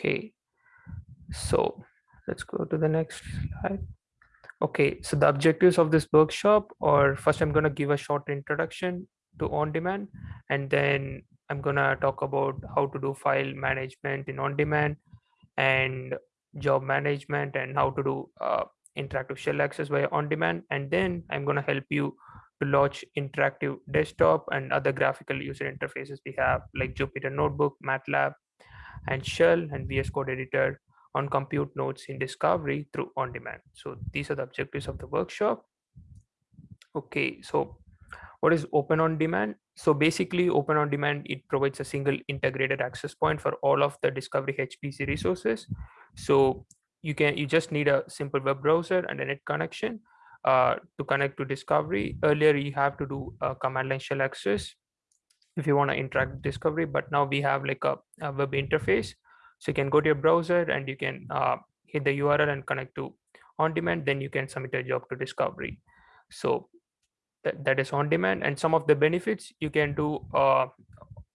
Okay, so let's go to the next slide. Okay, so the objectives of this workshop or first I'm going to give a short introduction to on-demand and then I'm going to talk about how to do file management in on-demand and job management and how to do uh, interactive shell access via on-demand and then I'm going to help you to launch interactive desktop and other graphical user interfaces we have like Jupyter Notebook, MATLAB, and shell and VS Code editor on compute nodes in discovery through on demand. So these are the objectives of the workshop. Okay, so what is open on demand? So basically open on demand, it provides a single integrated access point for all of the discovery HPC resources. So you can you just need a simple web browser and a net connection uh, to connect to discovery. Earlier you have to do a command line shell access if you want to interact discovery but now we have like a, a, web interface. So you can go to your browser and you can uh, hit the url and connect to on demand then you can submit a job to discovery. So that, that is on demand. And some of the benefits you can do uh,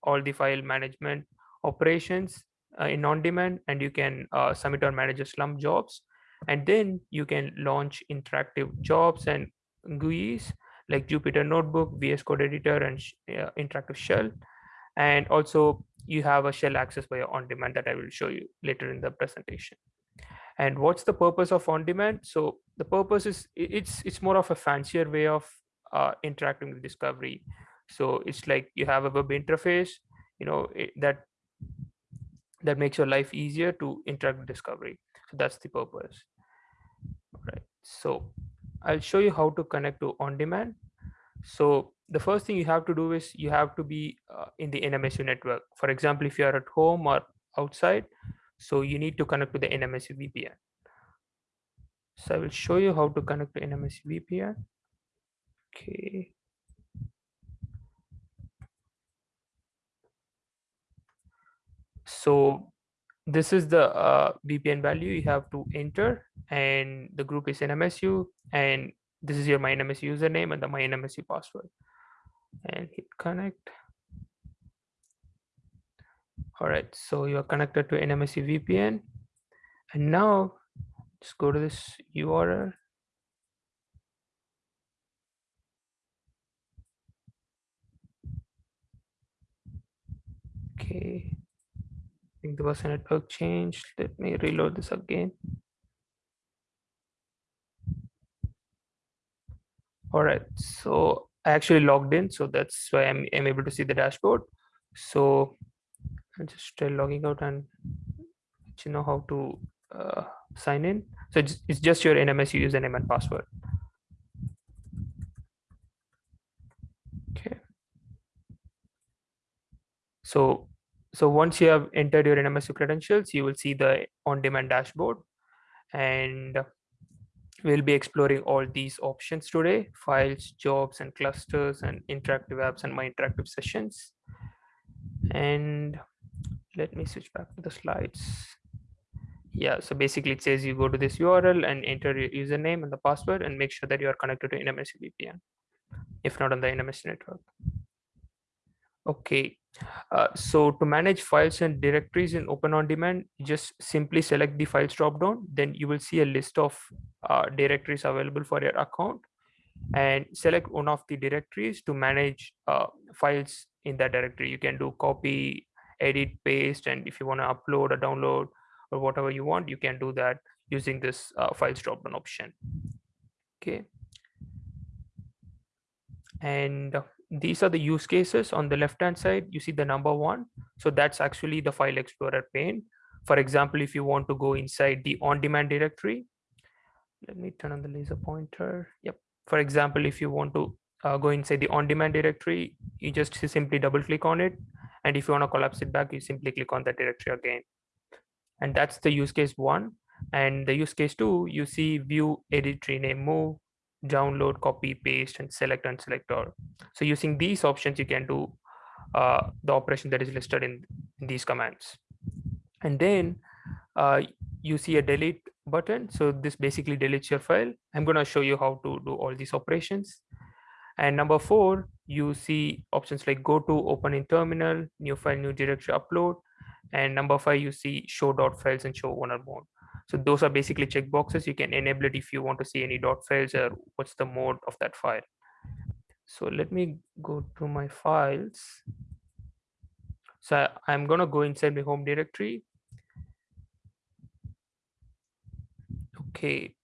all the file management operations uh, in on demand and you can uh, submit or manage a Slurm jobs. And then you can launch interactive jobs and GUIs like Jupyter Notebook, VS Code Editor, and uh, Interactive Shell. And also you have a shell access via on-demand that I will show you later in the presentation. And what's the purpose of on-demand? So the purpose is it's it's more of a fancier way of uh, interacting with discovery. So it's like you have a web interface, you know, it, that that makes your life easier to interact with discovery. So that's the purpose. All right. So I'll show you how to connect to on-demand. So the first thing you have to do is you have to be uh, in the NMSU network. For example, if you are at home or outside, so you need to connect to the NMSU VPN. So I will show you how to connect to NMSU VPN. Okay. So this is the uh, VPN value you have to enter and the group is NMSU and this is your MyNMSU username and the MyNMSU password and hit connect. All right, so you're connected to NMSU VPN and now just go to this URL. Okay think there was a network change. Let me reload this again. All right, so I actually logged in, so that's why I'm, I'm able to see the dashboard. So I'm just logging out and let you know how to uh, sign in. So it's, it's just your NMS username and password. Okay. So so once you have entered your NMSU credentials, you will see the on-demand dashboard and we'll be exploring all these options today, files, jobs and clusters and interactive apps and my interactive sessions. And let me switch back to the slides. Yeah, so basically it says you go to this URL and enter your username and the password and make sure that you are connected to NMSU VPN, if not on the NMS network. Okay, uh, so to manage files and directories in Open On Demand, just simply select the files dropdown. Then you will see a list of uh, directories available for your account and select one of the directories to manage uh, files in that directory. You can do copy, edit, paste, and if you want to upload or download or whatever you want, you can do that using this uh, files dropdown option. Okay. And these are the use cases. On the left hand side you see the number one. So that's actually the file explorer pane. For example if you want to go inside the on-demand directory let me turn on the laser pointer. Yep. For example if you want to uh, go inside the on-demand directory you just simply double click on it. And if you want to collapse it back you simply click on that directory again. And that's the use case one. And the use case two you see view edit rename move download, copy, paste, and select and select all. So using these options, you can do uh, the operation that is listed in, in these commands. And then uh, you see a delete button. So this basically deletes your file. I'm going to show you how to do all these operations. And number four, you see options like go to, open in terminal, new file, new directory, upload. and number five you see show dot files and show one or more so those are basically checkboxes you can enable it if you want to see any dot files or what's the mode of that file. So let me go to my files. So i'm going to go inside my home directory. Okay.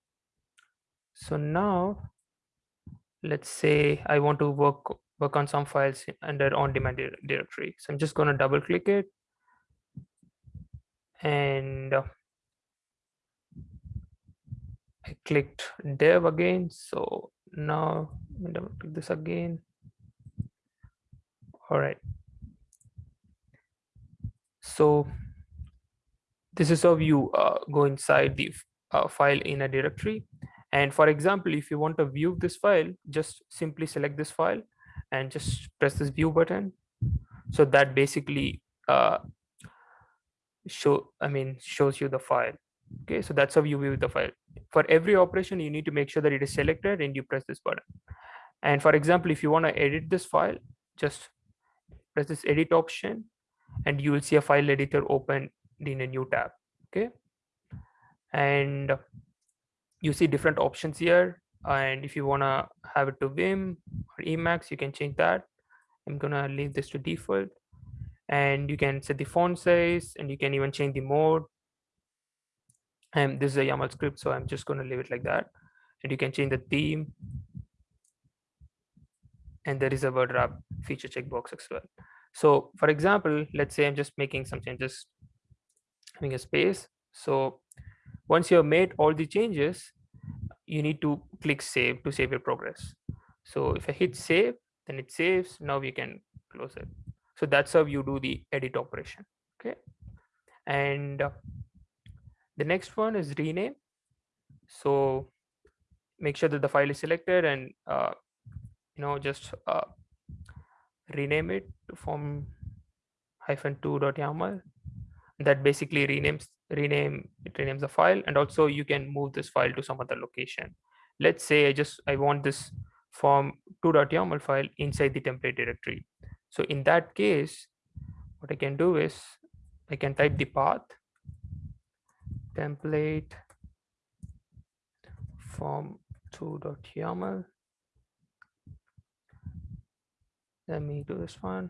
So now let's say i want to work work on some files under on demand directory. So i'm just going to double click it. And uh, I clicked dev again. So now let me double click this again. All right. So this is how you uh, go inside the uh, file in a directory. And for example, if you want to view this file, just simply select this file and just press this view button. So that basically uh, show, I mean, shows you the file. Okay, so that's how you view the file. For every operation, you need to make sure that it is selected and you press this button. And for example, if you want to edit this file, just press this edit option and you will see a file editor open in a new tab. Okay. And you see different options here. And if you want to have it to Vim or Emacs, you can change that. I'm to leave this to default. And you can set the font size and you can even change the mode and this is a YAML script, so I'm just going to leave it like that. And you can change the theme. And there is a word wrap feature checkbox as well. So for example, let's say I'm just making some changes, having a space. So once you have made all the changes, you need to click save to save your progress. So if I hit save, then it saves. Now we can close it. So that's how you do the edit operation. Okay. And uh, the next one is rename. So make sure that the file is selected and uh, you know just uh, rename it form hyphen 2.yaml. That basically renames rename it renames the file and also you can move this file to some other location. Let's say I just I want this form 2.yaml file inside the template directory. So in that case, what I can do is I can type the path template form 2.yaml. Let me do this one.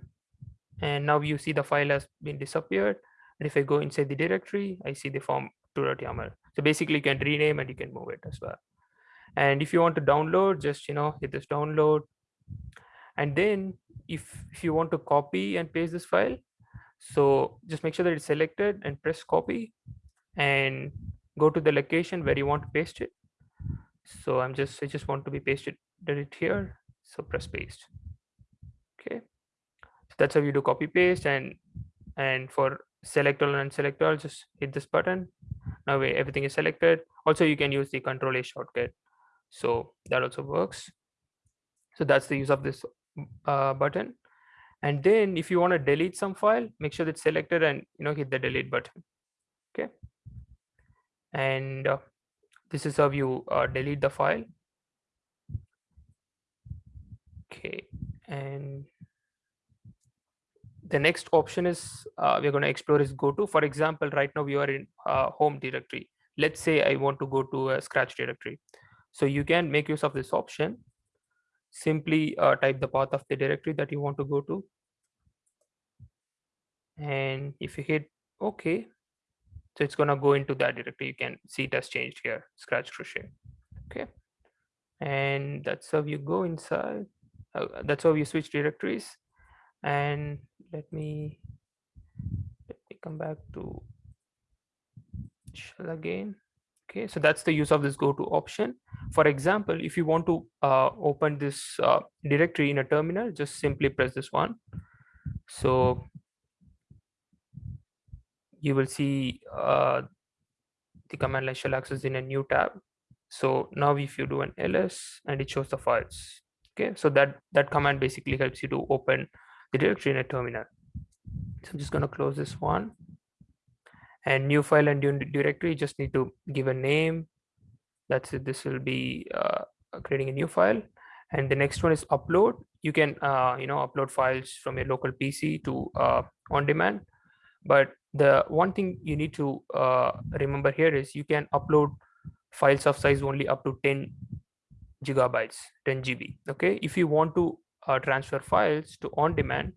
And now you see the file has been disappeared. And if I go inside the directory, I see the form 2.yaml. So basically you can rename and you can move it as well. And if you want to download, just you know hit this download. And then if, if you want to copy and paste this file, so just make sure that it's selected and press copy and go to the location where you want to paste it. So I'm just, I just want to be pasted it here. So press paste. Okay. So that's how you do copy paste and, and for select all and select all, just hit this button. Now everything is selected. Also, you can use the control A shortcut. So that also works. So that's the use of this uh, button. And then if you want to delete some file, make sure it's selected and you know hit the delete button. Okay and uh, this is how you uh, delete the file. Okay and the next option is uh, we're going to explore is go to. For example right now we are in uh, home directory. Let's say i want to go to a scratch directory. So you can make use of this option. Simply uh, type the path of the directory that you want to go to. And if you hit okay so it's going to go into that directory. You can see it has changed here, scratch crochet. Okay. And that's how you go inside. Uh, that's how you switch directories. And let me, let me come back to shell again. Okay, so that's the use of this go to option. For example, if you want to uh, open this uh, directory in a terminal, just simply press this one. So you will see uh, the command line shell access in a new tab. So now if you do an ls and it shows the files. Okay, so that that command basically helps you to open the directory in a terminal. So I'm just going to close this one. And new file and new directory just need to give a name. That's it. This will be uh, creating a new file. And the next one is upload. You can uh, you know upload files from your local PC to uh, on demand but the one thing you need to uh, remember here is you can upload files of size only up to 10 gigabytes 10 gb okay? If you want to uh, transfer files to on demand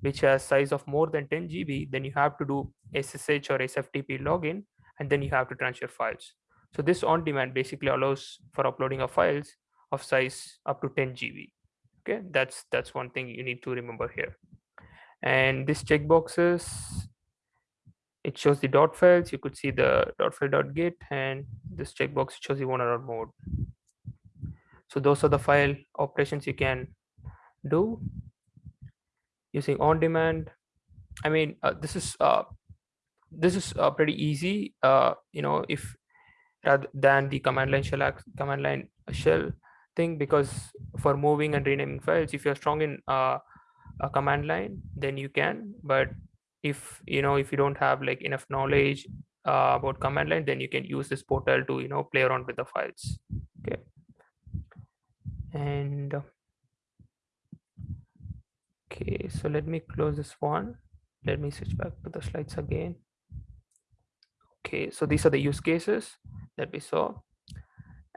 which has size of more than 10 gb then you have to do ssh or sftp login and then you have to transfer files. So this on demand basically allows for uploading of files of size up to 10 gb okay? That's that's one thing you need to remember here. And this checkboxes it shows the dot files. You could see the dot file dot get and this checkbox shows you owner mode so those are the file operations you can do using on demand. I mean uh, this is uh, this is uh, pretty easy. Uh, you know if rather than the command line shell command line shell thing because for moving and renaming files if you're strong in uh, a command line then you can but if you know if you don't have like enough knowledge uh, about command line then you can use this portal to you know play around with the files. Okay. And uh, okay so let me close this one. Let me switch back to the slides again. Okay so these are the use cases that we saw.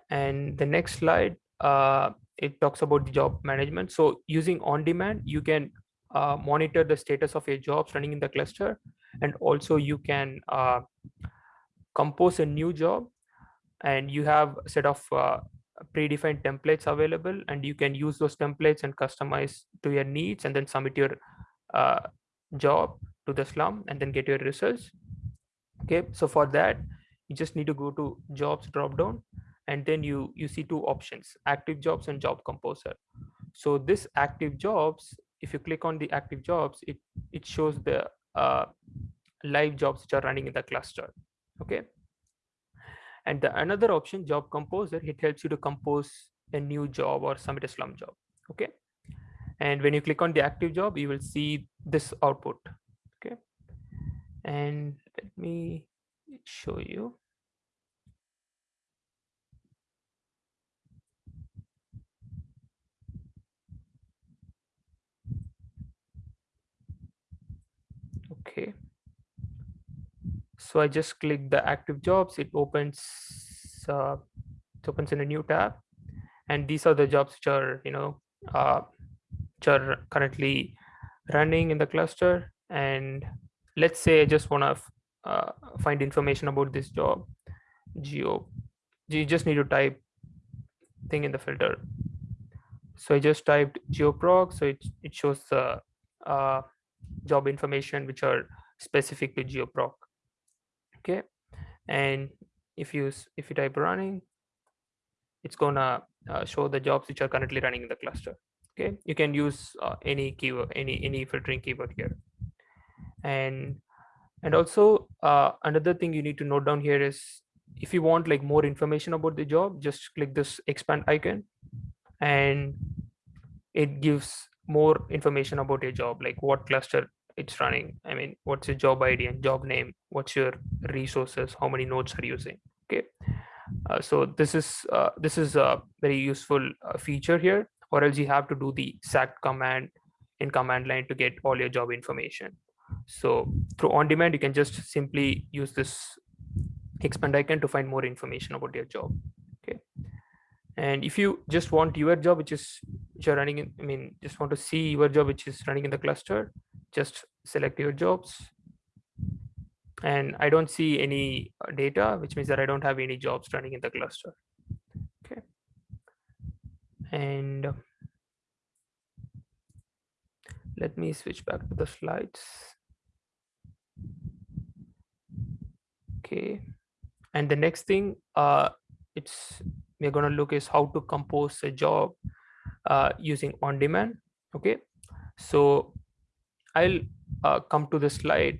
And the next slide uh, it talks about the job management. So using on demand you can uh, monitor the status of your jobs running in the cluster. And also you can uh, compose a new job and you have a set of uh, predefined templates available and you can use those templates and customize to your needs and then submit your uh, job to the Slurm and then get your results. Okay so for that you just need to go to jobs drop down and then you you see two options active jobs and job composer. So this active jobs if you click on the active jobs it it shows the uh, live jobs which are running in the cluster okay? And the another option job composer it helps you to compose a new job or submit a Slurm job okay? And when you click on the active job you will see this output okay? And let me show you okay. So i just click the active jobs it opens uh, it opens in a new tab. And these are the jobs which are you know uh, which are currently running in the cluster. And let's say i just want to uh, find information about this job. Geo you just need to type thing in the filter. So i just typed geoprog so it, it shows the uh, job information which are specific to geoproc. Okay? And if you if you type running it's gonna uh, show the jobs which are currently running in the cluster. Okay? You can use uh, any keyword any any filtering keyword here. And and also uh, another thing you need to note down here is if you want like more information about the job just click this expand icon and it gives more information about your job like what cluster it's running. I mean what's your job id and job name? What's your resources? How many nodes are using? Okay. Uh, so this is uh, this is a very useful uh, feature here or else you have to do the sat command in command line to get all your job information. So through on demand you can just simply use this expand icon to find more information about your job. Okay. And if you just want your job which is which are running in i mean just want to see your job which is running in the cluster just select your jobs. And i don't see any uh, data which means that i don't have any jobs running in the cluster. Okay. And uh, let me switch back to the slides. Okay. And the next thing uh it's we're going to look is how to compose a job uh, using on demand okay? So i'll uh, come to the slide.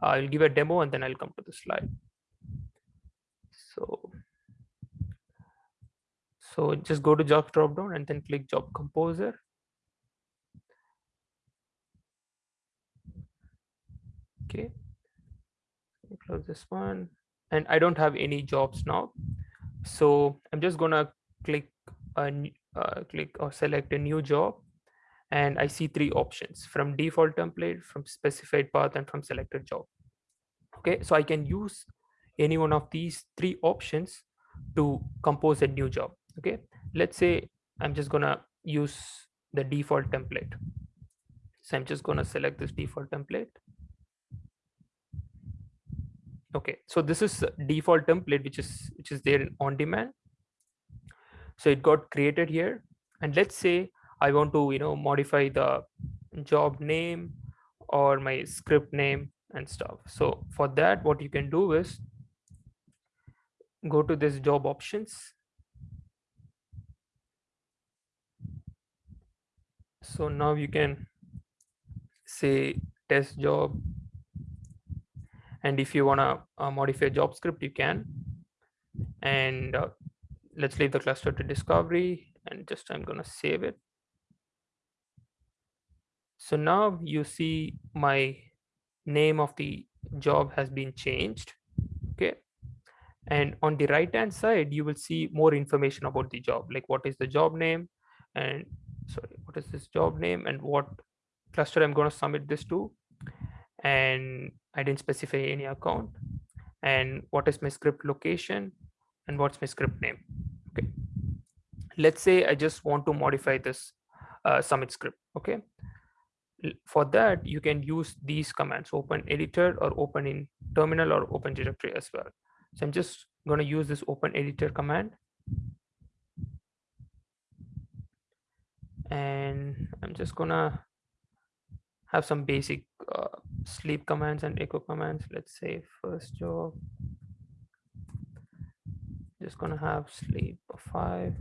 I'll give a demo and then i'll come to the slide. So so just go to job drop down and then click job composer. Okay. Close this one. And I don't have any jobs now. So I'm just gonna click a uh, click or select a new job and I see three options from default template, from specified path and from selected job. okay so i can use any one of these three options to compose a new job. Okay let's say i'm just gonna use the default template. So i'm just gonna select this default template. Okay so this is default template which is which is there on demand so it got created here. And let's say i want to you know modify the job name or my script name and stuff. So for that what you can do is go to this job options. So now you can say test job. And if you want to uh, modify job script you can. And uh, let's leave the cluster to discovery and just I'm going to save it. So now you see my name of the job has been changed. Okay. And on the right hand side, you will see more information about the job, like what is the job name and sorry, what is this job name and what cluster I'm going to submit this to. And I didn't specify any account and what is my script location and what's my script name? Okay. Let's say i just want to modify this uh, submit script okay? For that you can use these commands open editor or open in terminal or open directory as well. So i'm just going to use this open editor command. And i'm just gonna have some basic uh, sleep commands and echo commands. Let's say first job just gonna have sleep of five.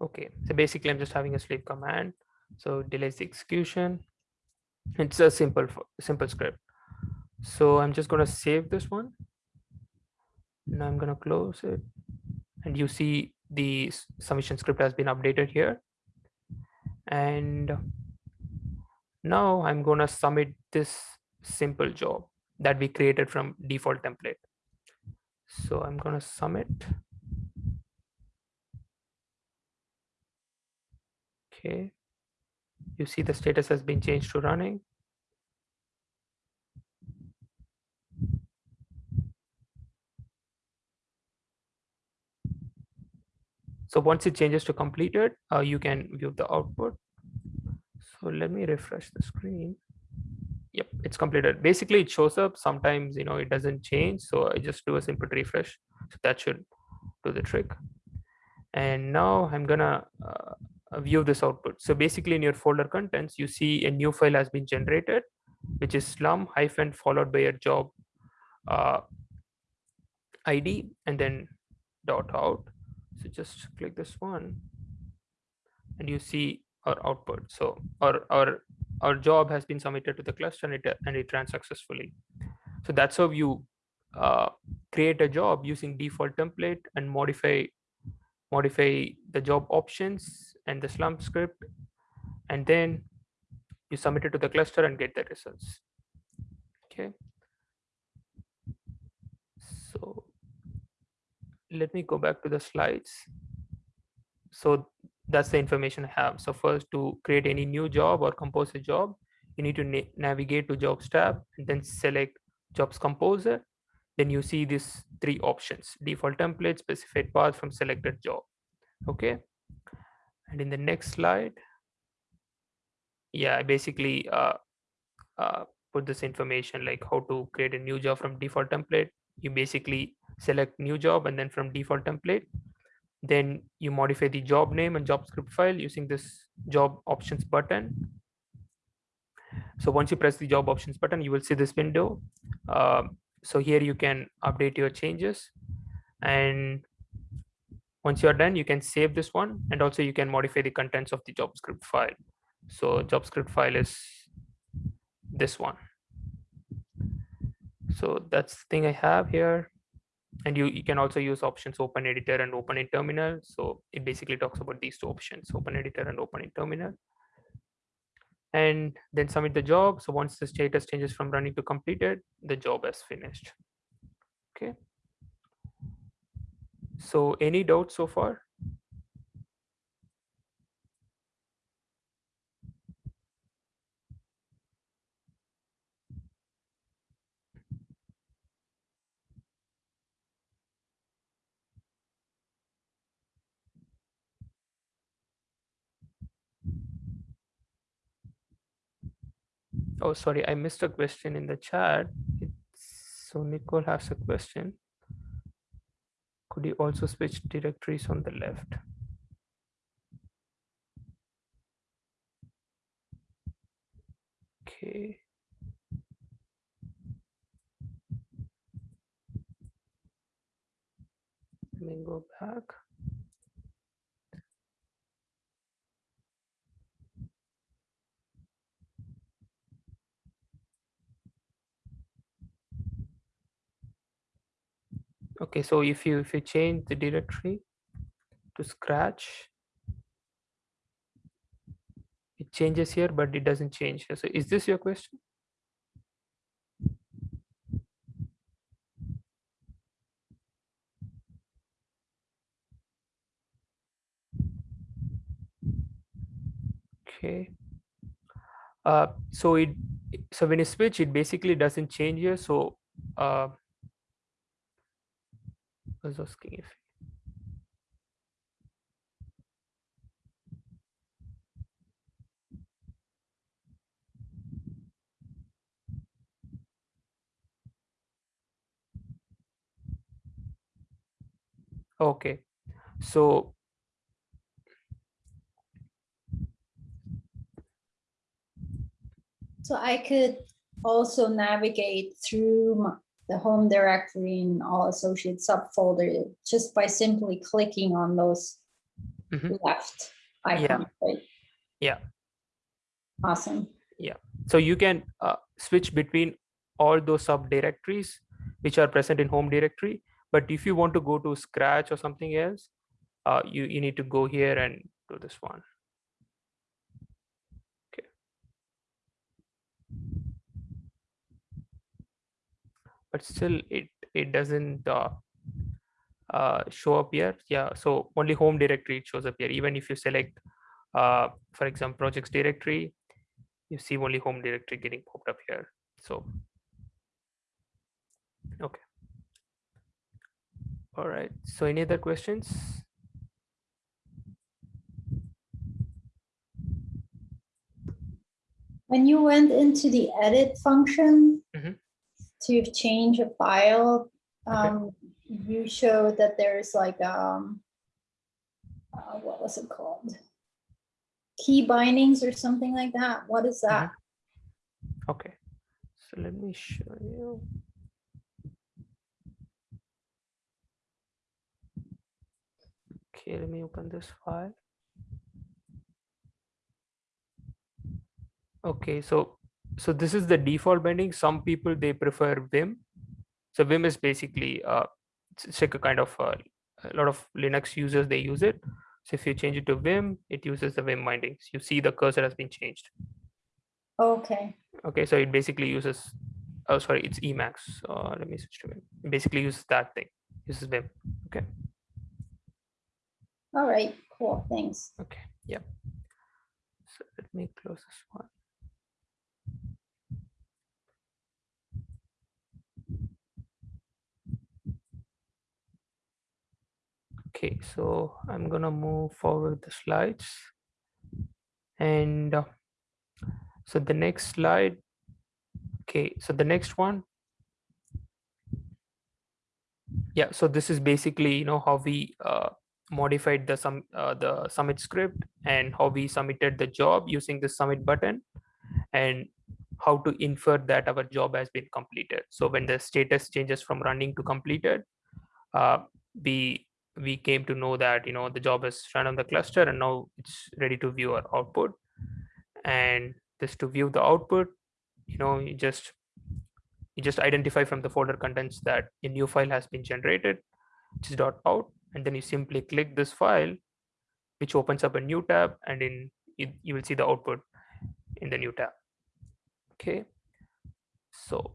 Okay so basically i'm just having a sleep command. So delays the execution. It's a simple simple script. So i'm just going to save this one now i'm going to close it. And you see the submission script has been updated here. And now i'm going to submit this simple job that we created from default template. So i'm going to submit. Okay. You see the status has been changed to running so once it changes to completed uh, you can view the output. So let me refresh the screen. Yep it's completed. Basically it shows up. Sometimes you know it doesn't change. So i just do a simple refresh. So that should do the trick. And now i'm gonna uh, view this output. So basically in your folder contents, you see a new file has been generated, which is slurm hyphen followed by a job uh, ID and then dot out. So just click this one and you see our output. So our, our, our job has been submitted to the cluster and it, and it ran successfully. So that's how you uh, create a job using default template and modify modify the job options and the Slurm script and then you submit it to the cluster and get the results okay so let me go back to the slides. So that's the information i have. So first to create any new job or compose a job you need to na navigate to jobs tab and then select jobs composer. Then you see these three options default template specified path from selected job. Okay? And in the next slide yeah I basically uh, uh, put this information like how to create a new job from default template. You basically select new job and then from default template then you modify the job name and job script file using this job options button. So once you press the job options button you will see this window. Uh, so here you can update your changes. And once you're done you can save this one and also you can modify the contents of the job script file. So job script file is this one. So that's the thing i have here and you, you can also use options open editor and open in terminal so it basically talks about these two options open editor and open in terminal and then submit the job. So once the status changes from running to completed, the job is finished. Okay. So any doubts so far? Oh, sorry, I missed a question in the chat. It's, so Nicole has a question. Could you also switch directories on the left? Okay. Let me go back. Okay, so if you if you change the directory to scratch, it changes here, but it doesn't change here. So is this your question? Okay. Uh, so it so when you switch, it basically doesn't change here. So uh, okay so So I could also navigate through my- the home directory and all associated subfolder just by simply clicking on those Mhm. left icons, right? Yeah. Awesome. Yeah. So you can uh, switch between all those subdirectories which are present in home directory but if you want to go to scratch or something else uh, you you need to go here and do this one but still it it doesn't uh, uh, show up here. Yeah so only home directory shows up here. Even if you select uh, for example projects directory you see only home directory getting popped up here. So okay. All right. So any other questions? When you went into the edit function Mhm. To change a file, Okay. um, you showed that there's like, um, uh, what was it called? Key bindings or something like that. What is that? okay so let me show you okay let me open this file okay so so this is the default binding. Some people they prefer vim. So vim is basically uh it's, like a kind of uh, a lot of linux users they use it. So if you change it to vim it uses the vim bindings. You see the cursor has been changed. Okay, okay so it basically uses oh sorry it's emacs. Uh, let me switch to vim. It basically uses that thing uses vim. Okay. All right, cool, thanks. okay. Yeah. So let me close this one okay so i'm gonna move forward the slides. And uh, so the next slide okay so the next one. Yeah so this is basically you know how we uh, modified the sum uh, the submit script and how we submitted the job using the submit button and how to infer that our job has been completed. So when the status changes from running to completed uh, we we came to know that you know the job is run on the cluster and now it's ready to view our output. And just to view the output you know you just you just identify from the folder contents that a new file has been generated which is dot out and then you simply click this file which opens up a new tab and in you, you will see the output in the new tab. Okay? So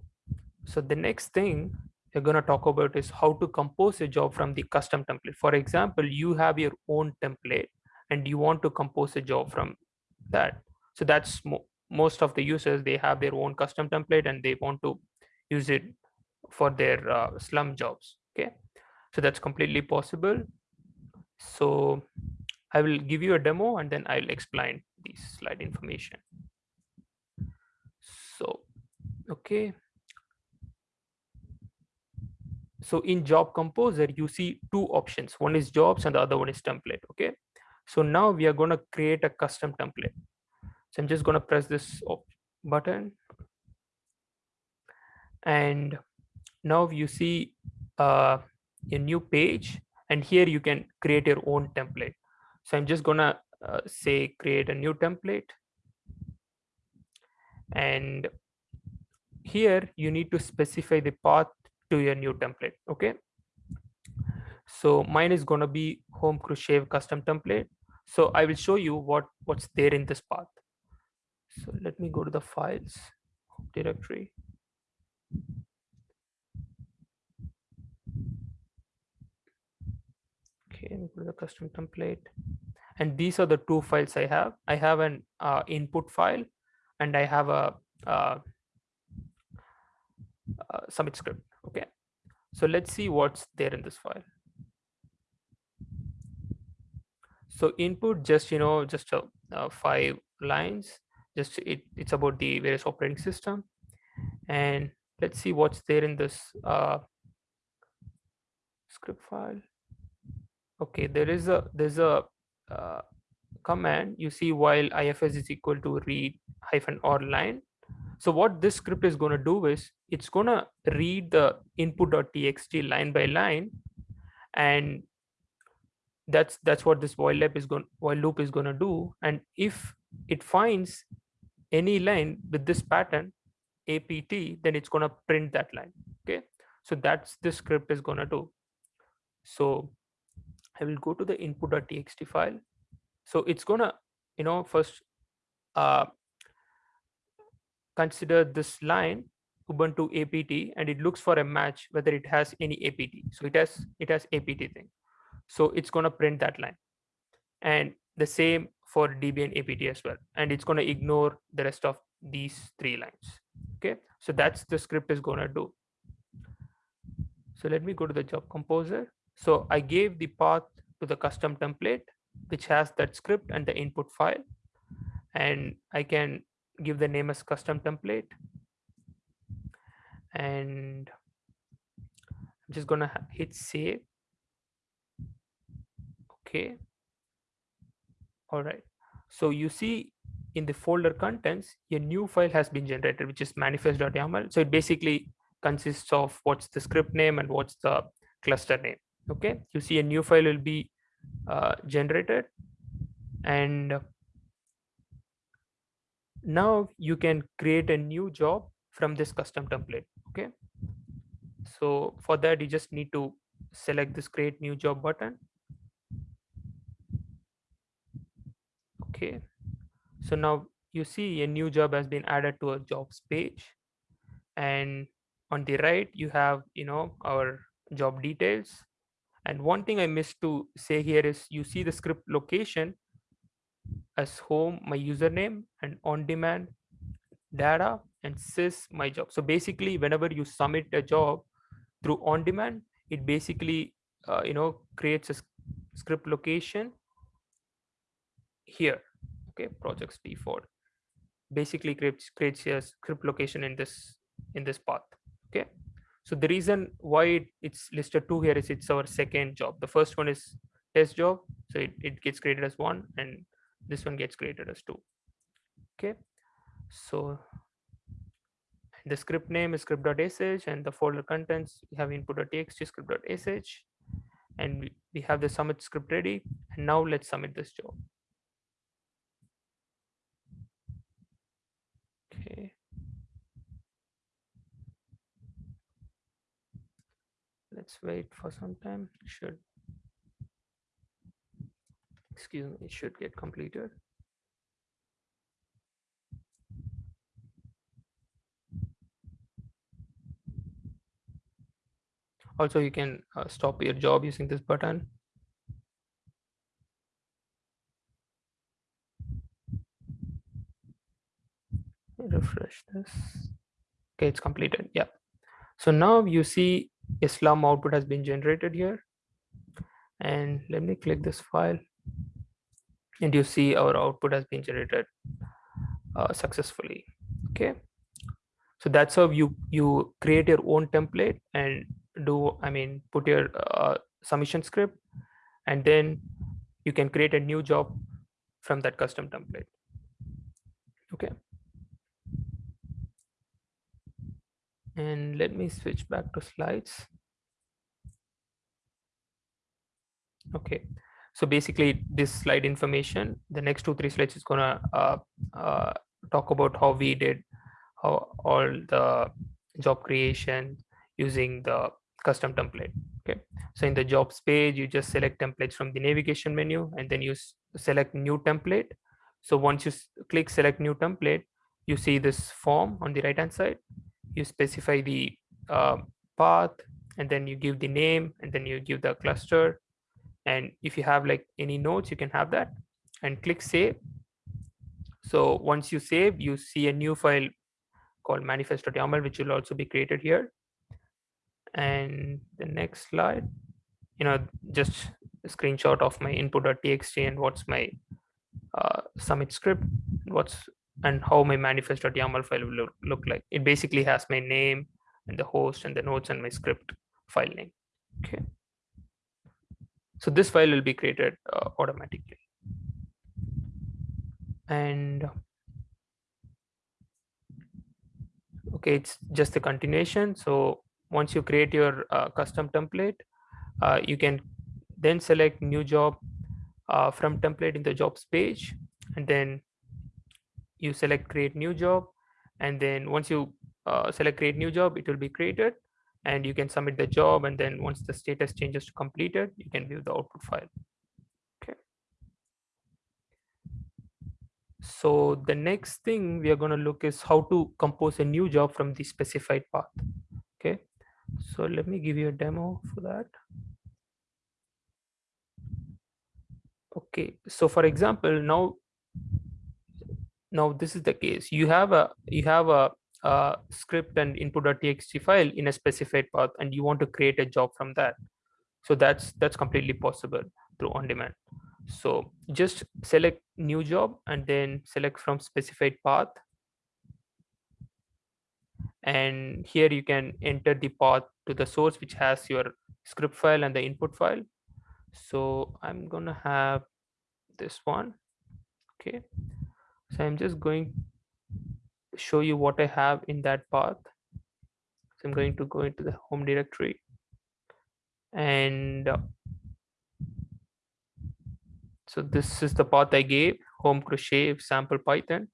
so the next thing we're going to talk about is how to compose a job from the custom template. For example you have your own template and you want to compose a job from that. So that's mo most of the users they have their own custom template and they want to use it for their uh, Slurm jobs okay? So that's completely possible. So i will give you a demo and then i'll explain the slide information. So okay so in job composer you see two options. One is jobs and the other one is template okay? So now we are going to create a custom template. So i'm just going to press this button. And now you see uh, a new page and here you can create your own template. So i'm just gonna uh, say create a new template. And here you need to specify the path to your new template okay? So mine is going to be home crochet custom template. So i will show you what what's there in this path. So let me go to the files directory. Okay go to the custom template. And these are the two files i have. I have an uh, input file and i have a uh, uh, submit script okay. So let's see what's there in this file. So input just you know just a, uh, five lines. Just it, it's about the various operating system. And let's see what's there in this uh, script file. Okay there is a there's a uh, command. You see while ifs is equal to read hyphen r line so what this script is going to do is it's going to read the input.txt line by line and that's that's what this while loop is going while loop is going to do. And if it finds any line with this pattern apt then it's going to print that line okay? So that's the script is going to do. So I will go to the input.txt file. So it's gonna, you know, first uh, consider this line Ubuntu apt and it looks for a match whether it has any apt. So it has it has apt thing. So it's gonna print that line, and the same for Debian apt as well. And it's gonna ignore the rest of these three lines. Okay, so that's the script is gonna do. So let me go to the job composer. So I gave the path to the custom template, which has that script and the input file. And I can give the name as custom template. And I'm just gonna hit save. Okay. All right. So you see in the folder contents, a new file has been generated, which is manifest.yaml. So it basically consists of what's the script name and what's the cluster name okay you see a new file will be uh, generated and now you can create a new job from this custom template okay? So for that you just need to select this create new job button. Okay. So now you see a new job has been added to a jobs page. And on the right you have you know our job details. And one thing I missed to say here is you see the script location as home, my username, and on demand data and sys my job. So basically, whenever you submit a job through on demand, it basically uh, you know creates a script location here. Okay, projects default basically creates creates a script location in this in this path. Okay. So the reason why it's listed two here is it's our second job. The first one is test job. So it, it gets created as one and this one gets created as two. Okay. So the script name is script.sh and the folder contents we have input.txt script.sh and we, we have the submit script ready. And now let's submit this job. Okay. let's wait for some time should excuse me, should get completed. Also, you can uh, stop your job using this button. Refresh this. Okay, it's completed. Yeah. So now you see a Slurm output has been generated here. And let me click this file. And you see our output has been generated uh, successfully. Okay. So that's how you you create your own template and do I mean put your uh, submission script, and then you can create a new job from that custom template. Okay. And let me switch back to slides. Okay, so basically this slide information, the next two, three slides is gonna uh, uh, talk about how we did how all the job creation using the custom template. Okay, so in the jobs page, you just select templates from the navigation menu and then you select new template. So once you click select new template, you see this form on the right hand side. You specify the uh, path and then you give the name and then you give the cluster and if you have like any notes you can have that and click save. So once you save you see a new file called manifest.yaml which will also be created here. And the next slide you know just a screenshot of my input.txt and what's my uh, submit script what's and how my manifest.yaml file will look, look like. It basically has my name and the host and the notes and my script file name. Okay so this file will be created uh, automatically. And okay, it's just a continuation. So once you create your uh, custom template, uh, you can then select new job uh, from template in the jobs page, and then you select create new job. And then once you uh, select create new job, it will be created and you can submit the job and then once the status changes to completed you can view the output file. Okay. So the next thing we are going to look is how to compose a new job from the specified path. Okay. So let me give you a demo for that. Okay. So for example now now this is the case. You have a you have a uh, script and input.txt file in a specified path and you want to create a job from that. So that's that's completely possible through on demand. So just select new job and then select from specified path. And here you can enter the path to the source which has your script file and the input file. So i'm gonna have this one. Okay. So i'm just going show you what I have in that path. So I'm going to go into the home directory and uh, so this is the path I gave home crochet sample Python.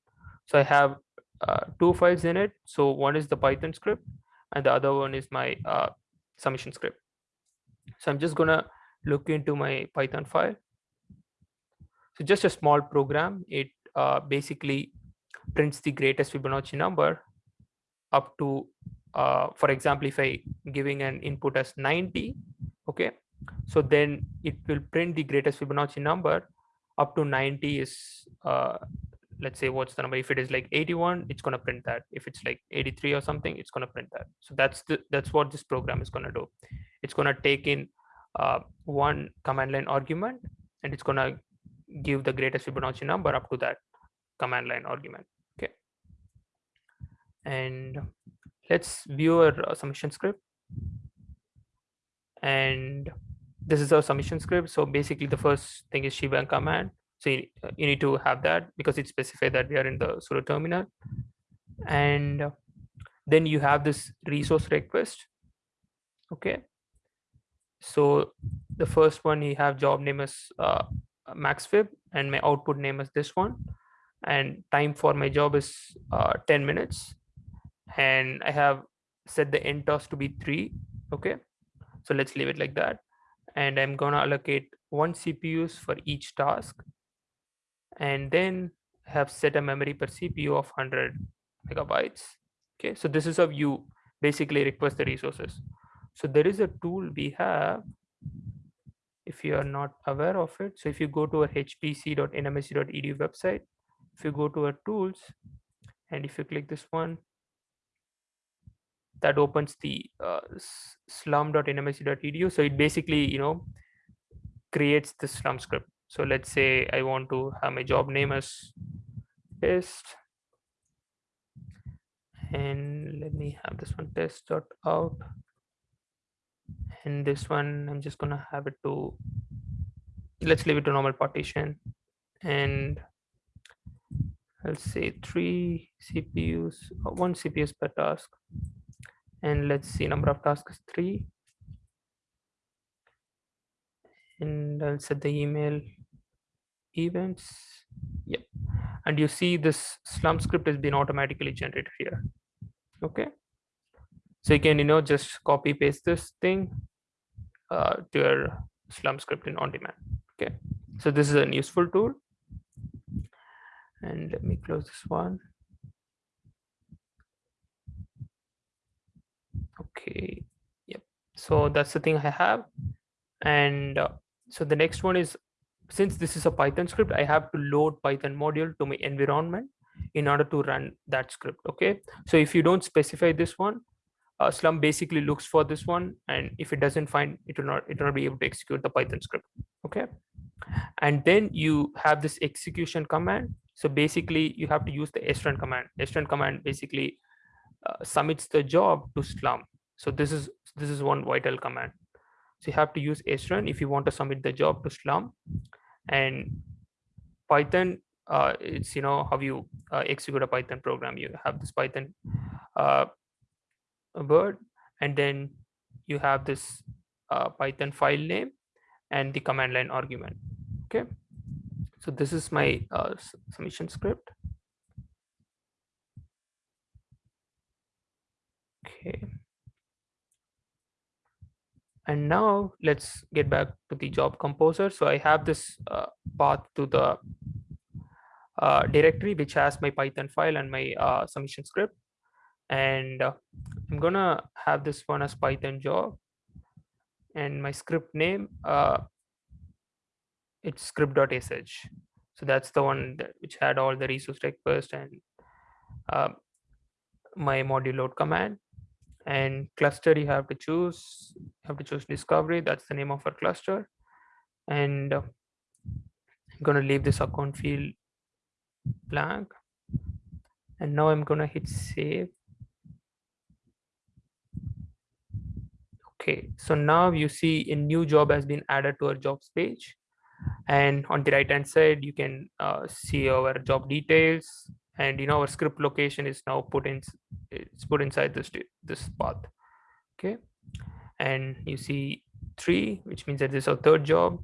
So I have uh, two files in it. So one is the Python script and the other one is my uh, submission script. So I'm just gonna look into my Python file. So just a small program. It uh, basically prints the greatest Fibonacci number up to, uh, for example, if I giving an input as 90, okay, so then it will print the greatest Fibonacci number up to 90 is, uh, let's say what's the number, if it is like 81, it's gonna print that. If it's like 83 or something, it's gonna print that. So that's the, that's what this program is gonna do. It's gonna take in uh, one command line argument and it's gonna give the greatest Fibonacci number up to that command line argument and let's view our uh, submission script. And this is our submission script. So basically the first thing is shebang command. So you, uh, you need to have that because it specifies that we are in the pseudo terminal. And then you have this resource request. Okay. So the first one you have job name is uh, maxfib and my output name is this one. And time for my job is uh, 10 minutes and I have set the end task to be three. Okay, so let's leave it like that. And I'm gonna allocate one CPUs for each task. And then have set a memory per CPU of 100 megabytes. Okay, so this is how you basically request the resources. So there is a tool we have if you are not aware of it. So if you go to our hpc.nmsc.edu website, if you go to our tools and if you click this one, that opens the uh, slurm.nmsc.edu. So it basically, you know, creates the slurm script. So let's say I want to have my job name as test and let me have this one test dot out and this one i'm just gonna have it to let's leave it to normal partition and i'll say three cpus uh, one cps per task and let's see number of tasks three. And i'll set the email events. Yeah and you see this slurm script has been automatically generated here. Okay. So you can you know just copy paste this thing uh, to your slurm script in on demand. Okay. So this is a useful tool. And let me close this one okay. Yep. So that's the thing i have. And uh, so the next one is since this is a python script i have to load python module to my environment in order to run that script okay? So if you don't specify this one uh, slurm basically looks for this one and if it doesn't find it will not it will not be able to execute the python script okay? And then you have this execution command. So basically you have to use the srun command. Srun command basically uh, submits the job to slurm so this is this is one vital command. So you have to use srun if you want to submit the job to slurm and python uh, it's you know how you uh, execute a python program. You have this python uh, word and then you have this uh, python file name and the command line argument. Okay? So this is my uh, submission script. Okay and now let's get back to the job composer. So i have this uh, path to the uh, directory which has my python file and my uh, submission script. And uh, i'm gonna have this one as python job. And my script name uh, it's script.sh so that's the one that, which had all the resource request and uh, my module load command and cluster you have to choose you have to choose discovery that's the name of our cluster. And uh, i'm going to leave this account field blank. And now i'm going to hit save. Okay so now you see a new job has been added to our jobs page. And on the right hand side you can uh, see our job details and you know our script location is now put in it's put inside this this path okay? And you see three which means that this is our third job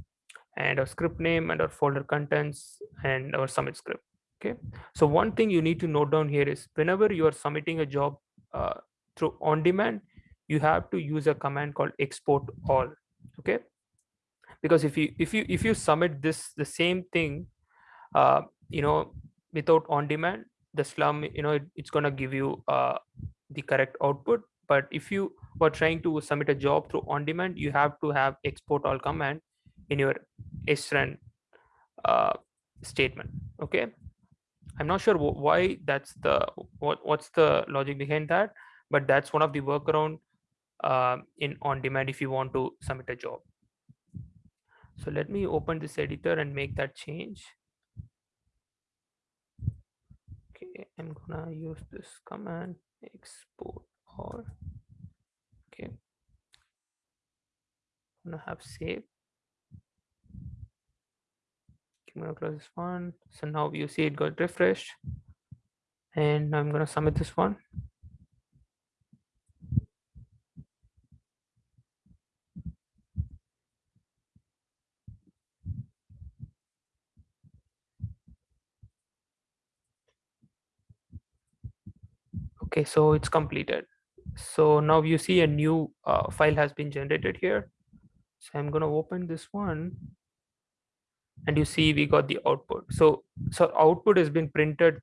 and our script name and our folder contents and our submit script okay? So one thing you need to note down here is whenever you are submitting a job uh, through on demand you have to use a command called export all okay? Because if you if you if you submit this the same thing uh, you know without on demand the slurm you know it, it's going to give you uh, the correct output. But if you were trying to submit a job through on demand you have to have export all command in your srun uh, statement okay? I'm not sure why that's the what what's the logic behind that but that's one of the workaround uh, in on demand if you want to submit a job. So let me open this editor and make that change okay i'm gonna use this command export all okay. I'm gonna have save. I'm gonna close this one. So now you see it got refreshed. And i'm gonna submit this one okay so it's completed. So now you see a new uh, file has been generated here. So i'm going to open this one. And you see we got the output. So so output has been printed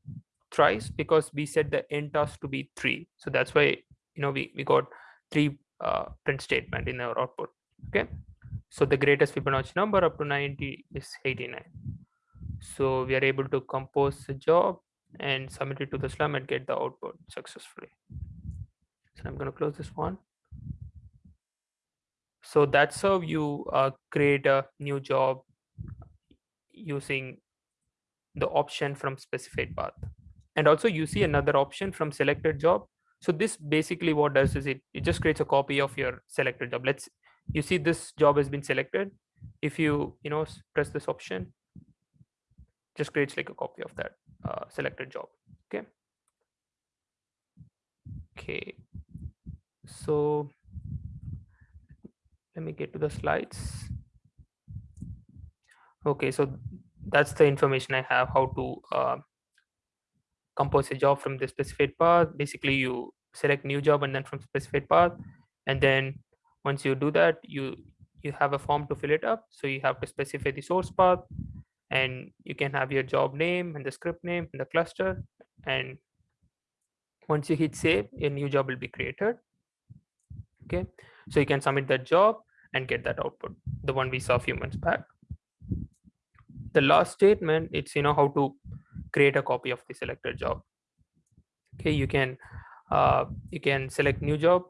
thrice because we set the end task to be three. So that's why you know we, we got three uh, print statement in our output. Okay, so the greatest Fibonacci number up to 90 is 89. So we are able to compose the job and submit it to the slurm and get the output successfully. So I'm going to close this one. So that's how you uh, create a new job using the option from specified path. And also you see another option from selected job. So this basically what does is it, it just creates a copy of your selected job. Let's, you see this job has been selected. If you, you know, press this option, just creates like a copy of that uh, selected job. Okay. Okay. So let me get to the slides. Okay, so that's the information I have how to uh, compose a job from the specified path. Basically, you select new job and then from specified path. And then once you do that, you you have a form to fill it up. So you have to specify the source path and you can have your job name and the script name and the cluster. And once you hit save, a new job will be created. Okay, so you can submit that job and get that output, the one we saw a few months back. The last statement, it's you know how to create a copy of the selected job. Okay, you can uh, you can select new job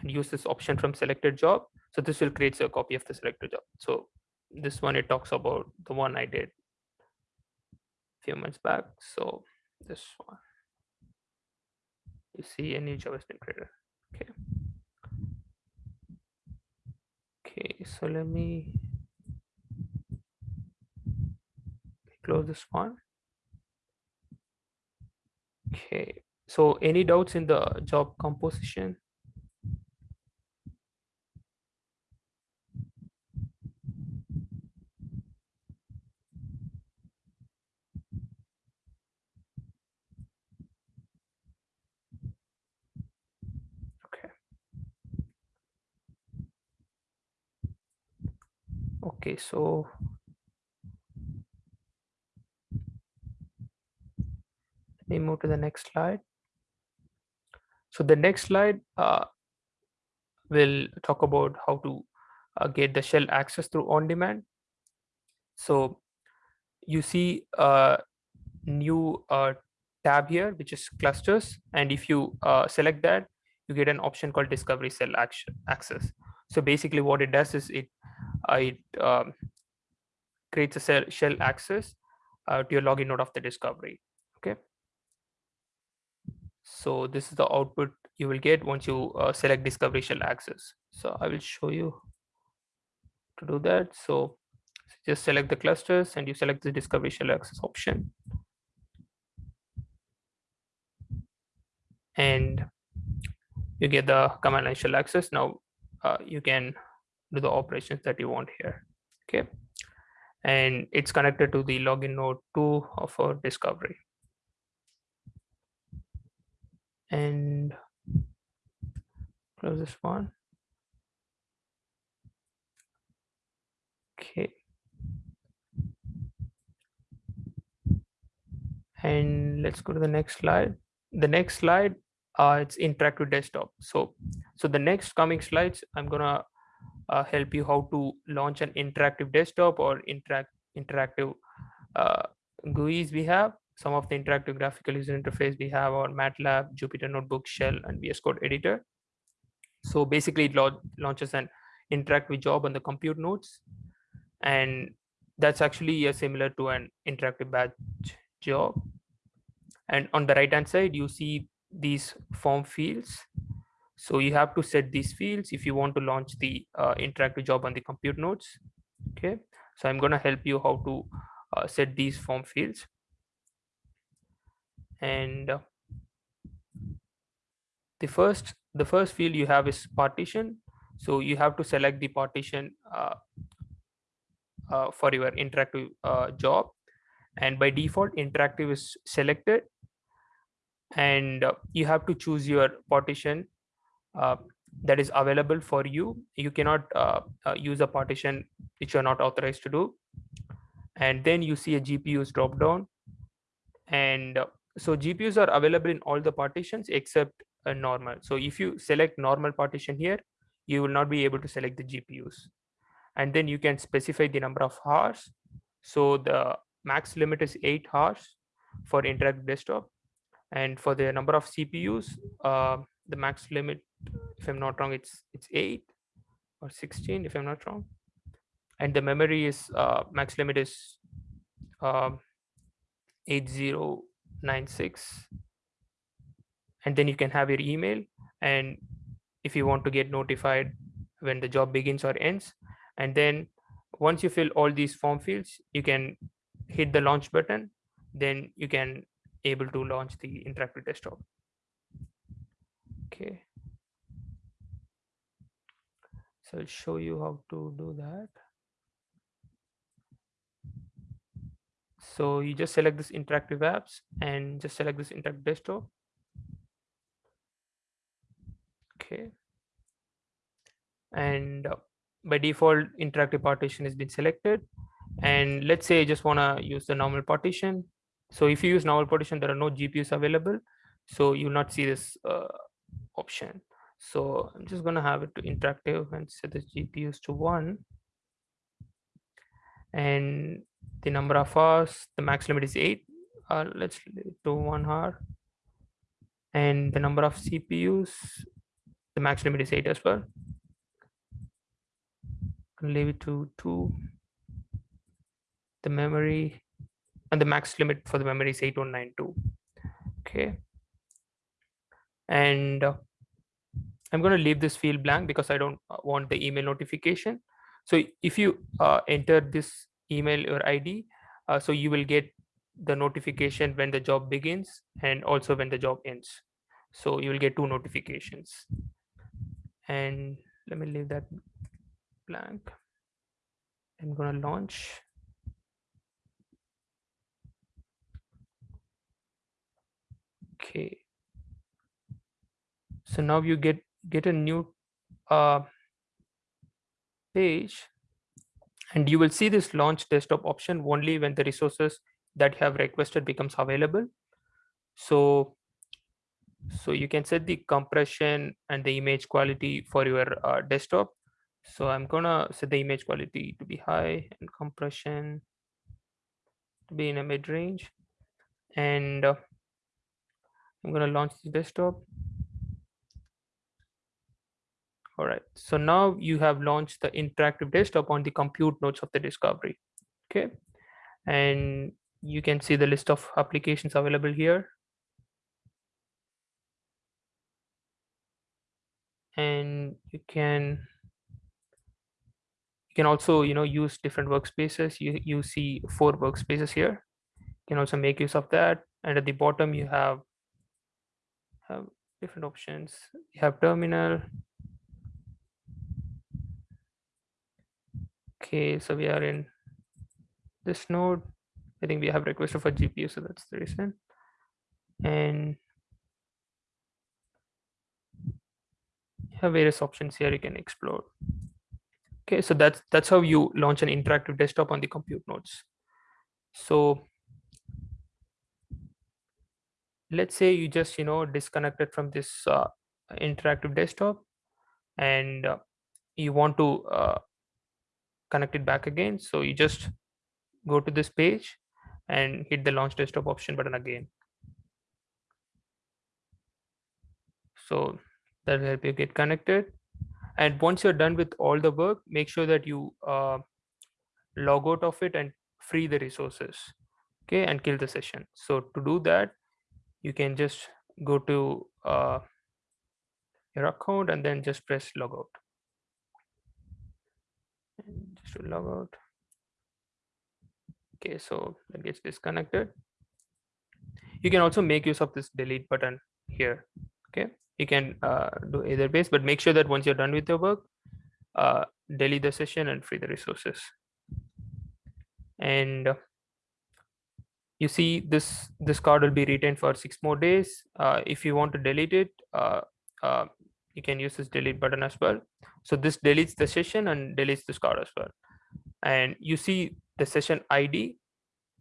and use this option from selected job. So this will create a copy of the selected job. So this one it talks about the one I did a few months back. So this one, you see a new been created. Okay. Okay, so let me close this one. Okay, so any doubts in the job composition? Okay, so let me move to the next slide. So the next slide uh, will talk about how to uh, get the shell access through on demand. So you see a new uh, tab here, which is clusters. And if you uh, select that, you get an option called discovery cell action access. So basically what it does is it, uh, it um, creates a shell access uh, to your login node of the discovery. Okay. So this is the output you will get once you uh, select discovery shell access. So I will show you to do that. So just select the clusters and you select the discovery shell access option. And you get the command line shell access. Now uh, you can do the operations that you want here. Okay. And it's connected to the login node 2 of our discovery. And close this one. Okay. And let's go to the next slide. The next slide, uh, it's interactive desktop. So, so the next coming slides, I'm gonna uh, help you how to launch an interactive desktop or interact interactive uh, GUIs we have. Some of the interactive graphical user interface we have on MATLAB, Jupyter Notebook, Shell, and VS Code editor. So basically it launches an interactive job on the compute nodes. And that's actually similar to an interactive batch job. And on the right hand side, you see these form fields. So you have to set these fields if you want to launch the uh, interactive job on the compute nodes. Okay, so I'm going to help you how to uh, set these form fields. And uh, the first the first field you have is partition. So you have to select the partition uh, uh, for your interactive job. And by default, interactive is selected. And you have to choose your partition Uh, that is available for you. You cannot uh, uh, use a partition which you're not authorized to do. And then you see a GPUs drop down. And so GPUs are available in all the partitions except a normal. So if you select normal partition here, you will not be able to select the GPUs. And then you can specify the number of hours. So the max limit is eight hours for interactive desktop. And for the number of CPUs, uh, the max limit, if I'm not wrong, it's it's eight or 16, if I'm not wrong. And the memory is uh, max limit is um, 8096 and then you can have your email. And if you want to get notified when the job begins or ends. And then once you fill all these form fields you can hit the launch button. Then you can able to launch the interactive desktop. Okay so i'll show you how to do that. So you just select this interactive apps and just select this interactive desktop. Okay. And uh, by default interactive partition has been selected. And let's say I just want to use the normal partition. So if you use normal partition there are no GPUs available. So you not see this uh, option so I'm just going to have it to interactive and set the GPUs to one. And the number of hours the max limit is eight. Uh, let's do one hour. And the number of CPUs the max limit is 8 as well. Leave it to 2 the memory and the max limit for the memory is 8192 okay. And uh, i'm going to leave this field blank because i don't uh, want the email notification. So if you uh, enter this email or id uh, so you will get the notification when the job begins and also when the job ends. So you will get two notifications. And let me leave that blank. I'm going to launch. Okay. So now you get get a new uh, page and you will see this launch desktop option only when the resources that you have requested becomes available. So so you can set the compression and the image quality for your uh, desktop. So i'm gonna set the image quality to be high and compression to be in a mid range and uh, i'm gonna launch the desktop all right. So now you have launched the interactive desktop on the compute nodes of the discovery. Okay. And you can see the list of applications available here. And you can you can also you know use different workspaces. You you see four workspaces here. You can also make use of that. And at the bottom you have have different options. You have terminal okay so we are in this node. I think we have requested for gpu so that's the reason. And you have various options here you can explore. Okay so that's that's how you launch an interactive desktop on the compute nodes. So let's say you just you know disconnected from this uh, interactive desktop and uh, you want to uh, connect it back again. So you just go to this page and hit the launch desktop option button again. So that will help you get connected. And once you're done with all the work make sure that you uh, log out of it and free the resources okay and kill the session. So to do that you can just go to uh, your account and then just press log logout to log out. Okay so that gets disconnected. You can also make use of this delete button here okay? You can uh, do either base but make sure that once you're done with your work uh, delete the session and free the resources. And uh, you see this this card will be retained for six more days. Uh, if you want to delete it uh, uh, you can use this delete button as well. So this deletes the session and deletes this card as well. And you see the session id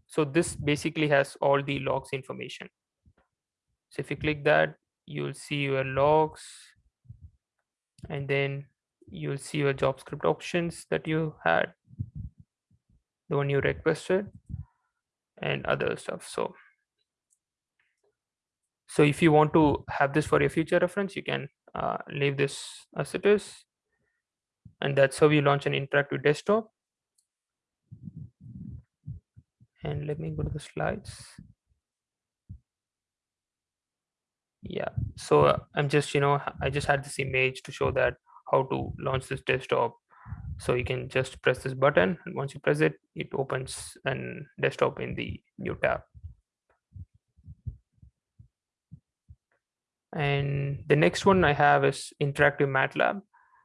so this basically has all the logs information. So if you click that you'll see your logs. And then you'll see your JavaScript options that you had, the one you requested and other stuff. So, so if you want to have this for your future reference, you can uh, leave this as it is. And that's how you launch an interactive desktop. And let me go to the slides. Yeah, so uh, I'm just, you know, I just had this image to show that how to launch this desktop. So you can just press this button and once you press it, it opens an desktop in the new tab. And the next one I have is interactive MATLAB.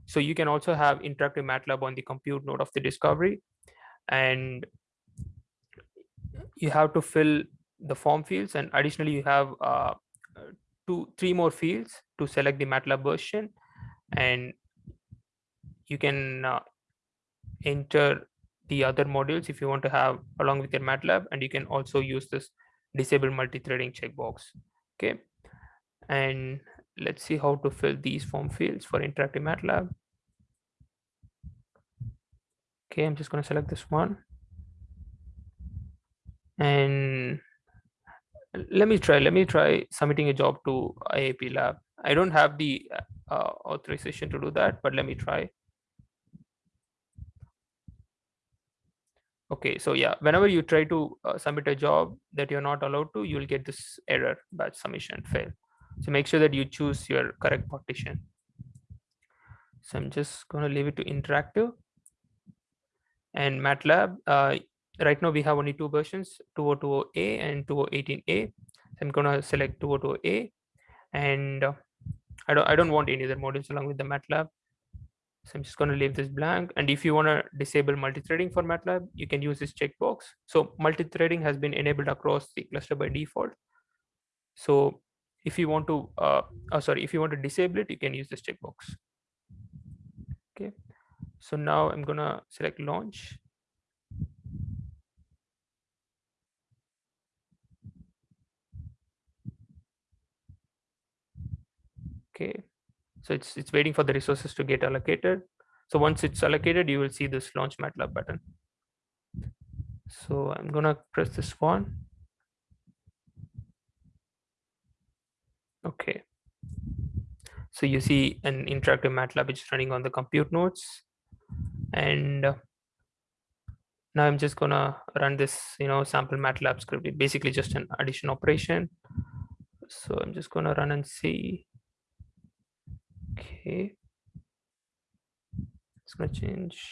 So you can also have interactive MATLAB on the compute node of the discovery. And you have to fill the form fields and additionally you have uh, two, three more fields to select the MATLAB version. And you can uh, enter the other modules if you want to have along with your MATLAB and you can also use this disable multi-threading checkbox. Okay and let's see how to fill these form fields for interactive MATLAB. Okay, I'm just going to select this one. And let me try, let me try submitting a job to IAP lab. I don't have the uh, authorization to do that, but let me try. Okay, so yeah, whenever you try to uh, submit a job that you're not allowed to, you'll get this error batch submission fail. So make sure that you choose your correct partition. So I'm just going to leave it to interactive and MATLAB. Uh, right now we have only two versions, 2020A and 2018A. So I'm going to select 2020A and uh, I don't I don't want any other modules along with the MATLAB. So I'm just going to leave this blank. And if you want to disable multi-threading for MATLAB, you can use this checkbox. So multi-threading has been enabled across the cluster by default. So if you want to uh, oh, sorry if you want to disable it you can use this checkbox. Okay. So now i'm gonna select launch. Okay. So it's it's waiting for the resources to get allocated. So once it's allocated you will see this launch matlab button. So i'm gonna press this one Okay. So you see an interactive MATLAB which is running on the compute nodes. And uh, now I'm just gonna run this, you know, sample MATLAB script. It basically just an addition operation. So I'm just gonna run and see. Okay. It's gonna change.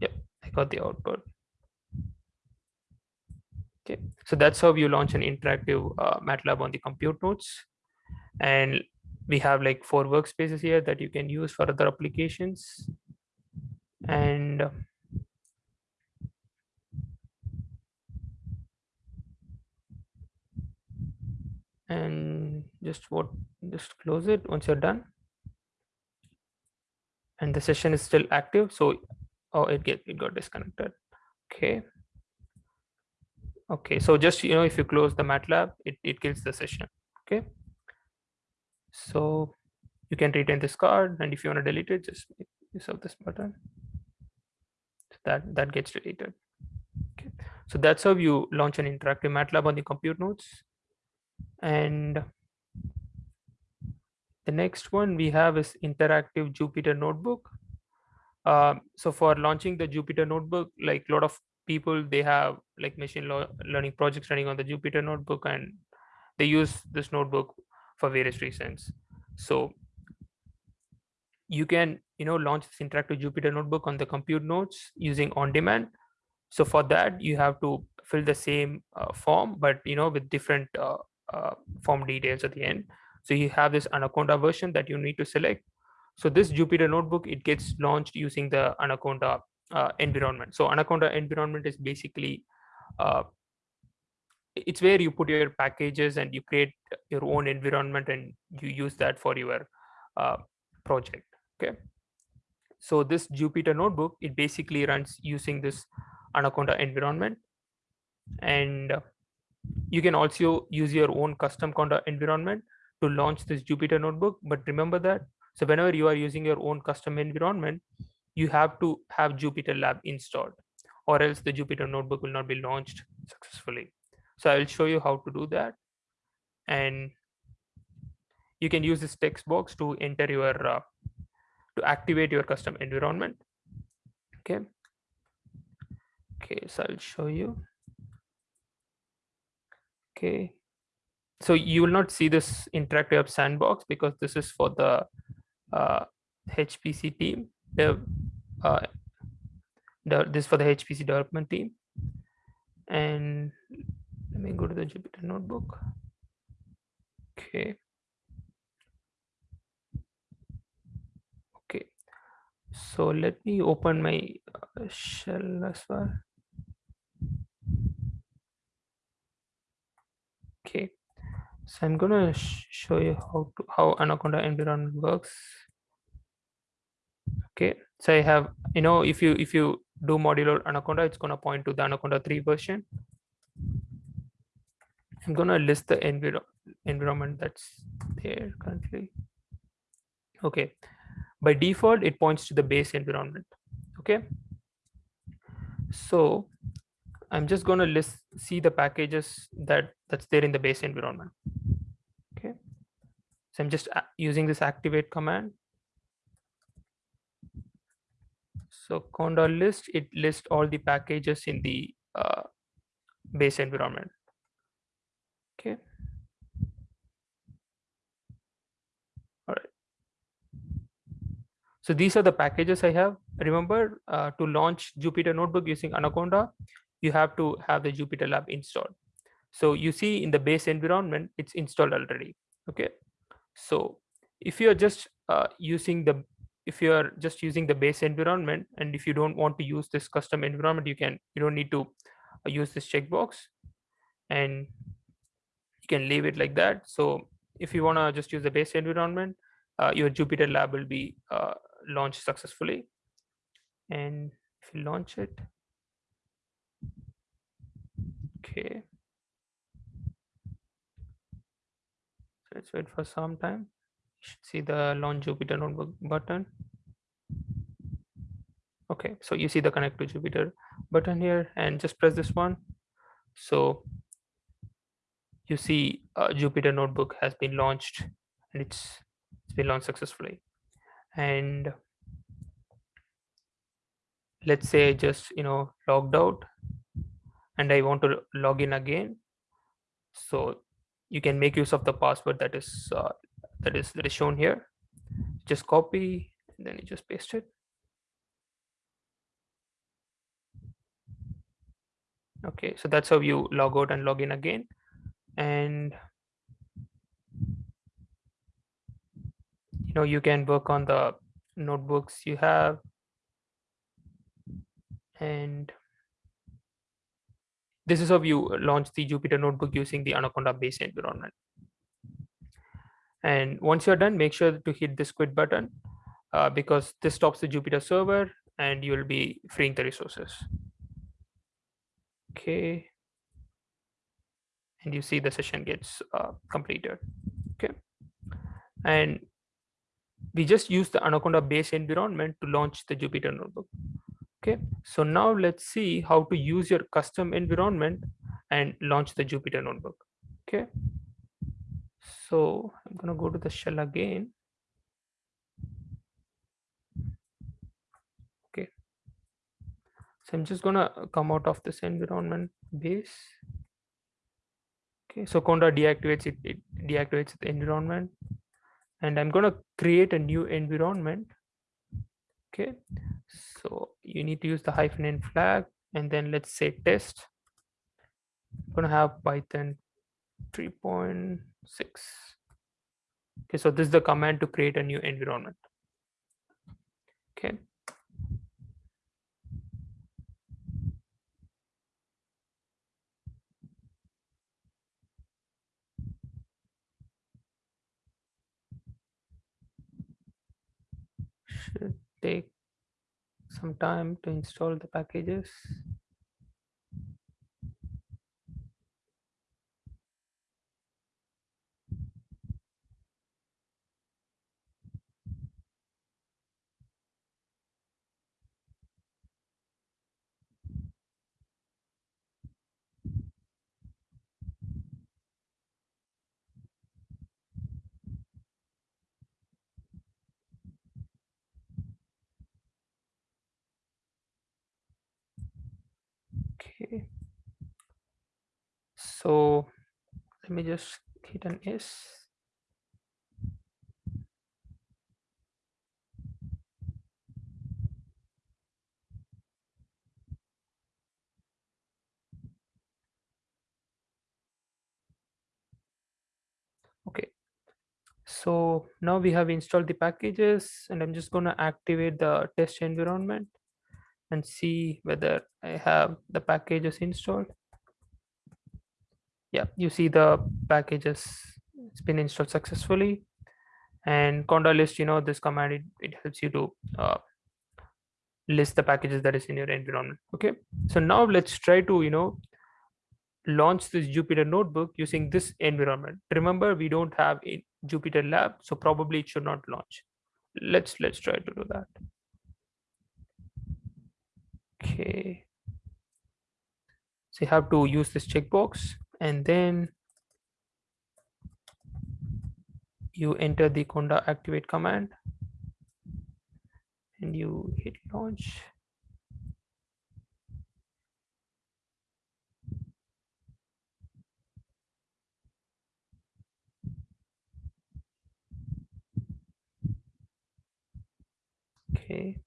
Yep, I got the output. Okay, so that's how you launch an interactive uh, MATLAB on the compute nodes and we have like four workspaces here that you can use for other applications. And uh, and just what just close it once you're done. And the session is still active so oh it get it got disconnected. Okay. Okay so just you know if you close the matlab it, it kills the session. Okay so you can retain this card and if you want to delete it, just use of this button. So that, that gets deleted. Okay. So that's how you launch an interactive MATLAB on the compute nodes. And the next one we have is interactive Jupyter notebook. Uh, so for launching the Jupyter notebook, like a lot of people, they have like machine learning projects running on the Jupyter notebook and they use this notebook for various reasons. So you can, you know, launch this interactive Jupyter notebook on the compute nodes using on demand. So for that, you have to fill the same uh, form, but you know, with different uh, uh, form details at the end. So you have this Anaconda version that you need to select. So this Jupyter notebook, it gets launched using the Anaconda uh, environment. So Anaconda environment is basically uh, it's where you put your packages and you create your own environment and you use that for your uh, project okay so this jupyter notebook it basically runs using this anaconda environment and uh, you can also use your own custom conda environment to launch this Jupyter notebook. But remember that, so whenever you are using your own custom environment, you have to have Jupyter Lab installed or else the Jupyter notebook will not be launched successfully. So I will show you how to do that. And you can use this text box to enter your, uh, to activate your custom environment. Okay. Okay, so I'll show you. Okay. So you will not see this interactive sandbox because this is for the uh, HPC team. The, uh, the, this for the HPC development team. And let me go to the Jupyter notebook. Okay. Okay. So let me open my uh, shell as well. Okay. So I'm gonna show you how to how Anaconda environment works. Okay. So I have, you know, if you if you do modular Anaconda, it's gonna point to the Anaconda 3 version. I'm gonna list the enviro environment that's there currently. Okay, by default, it points to the base environment. Okay, so I'm just gonna list see the packages that that's there in the base environment. Okay, so I'm just using this activate command. So conda list it lists all the packages in the uh, base environment. Okay. All right. So these are the packages I have. Remember uh, to launch Jupyter Notebook using Anaconda, you have to have the Jupyter Lab installed. So you see in the base environment, it's installed already. Okay. So if you're just uh, using the if you are just using the base environment and if you don't want to use this custom environment, you can you don't need to uh, use this checkbox and you can leave it like that. So if you want to just use the base environment, uh, your Jupyter lab will be uh, launched successfully. And if you launch it, okay. So let's wait for some time. You should see the launch Jupyter notebook button. Okay, so you see the connect to Jupyter button here and just press this one. So you see uh, Jupyter notebook has been launched and it's, it's been launched successfully. And let's say just, you know, logged out and I want to log in again. So you can make use of the password that is uh, that is that is shown here. Just copy and then you just paste it. Okay, so that's how you log out and log in again and you know you can work on the notebooks you have and this is how you launch the Jupyter notebook using the Anaconda base environment. And once you're done, make sure to hit this quit button uh, because this stops the Jupyter server and you'll be freeing the resources. Okay and you see the session gets uh, completed okay and we just use the anaconda base environment to launch the jupyter notebook. Okay so now let's see how to use your custom environment and launch the jupyter notebook. Okay so i'm going to go to the shell again. Okay so i'm just going to come out of this environment base. Okay so conda deactivates it, it deactivates the environment and i'm going to create a new environment. Okay so you need to use the hyphen n flag and then let's say test. I'm going to have python 3.6 okay so this is the command to create a new environment. Okay should take some time to install the packages. Okay. So let me just hit an S. Okay. So now we have installed the packages and I'm just going to activate the test environment and see whether I have the packages installed. Yeah, you see the packages, it's been installed successfully. And conda list, you know, this command, it, it helps you to uh, list the packages that is in your environment. Okay, so now let's try to, you know, launch this Jupyter notebook using this environment. Remember, we don't have a Jupyter lab, so probably it should not launch. Let's let's try to do that. Okay. So you have to use this checkbox and then you enter the conda activate command and you hit launch. Okay.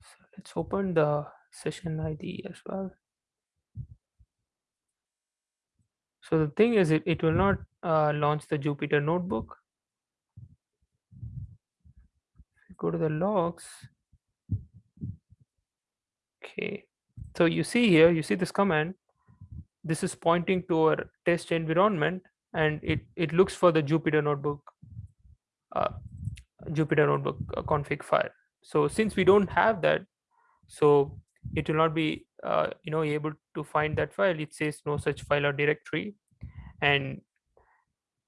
So let's open the session ID as well. So the thing is, it, it will not uh, launch the Jupyter notebook. Go to the logs. Okay. So you see here, you see this command. This is pointing to our test environment and it, it looks for the Jupyter notebook, uh, Jupyter notebook uh, config file. So since we don't have that, so it will not be uh, you know able to find that file. It says no such file or directory and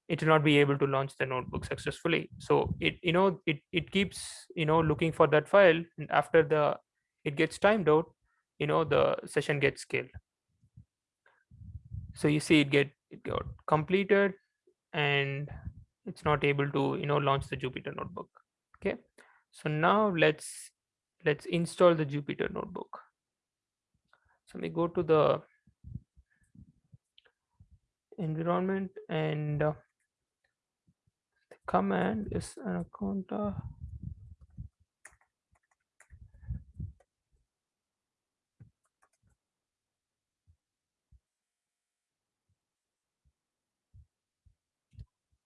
it will not be able to launch the notebook successfully. So it you know it it keeps you know looking for that file and after the it gets timed out you know the session gets killed so you see it get it got completed and it's not able to you know launch the jupyter notebook. Okay? So now let's let's install the jupyter notebook. So we go to the environment and uh, the command is anaconda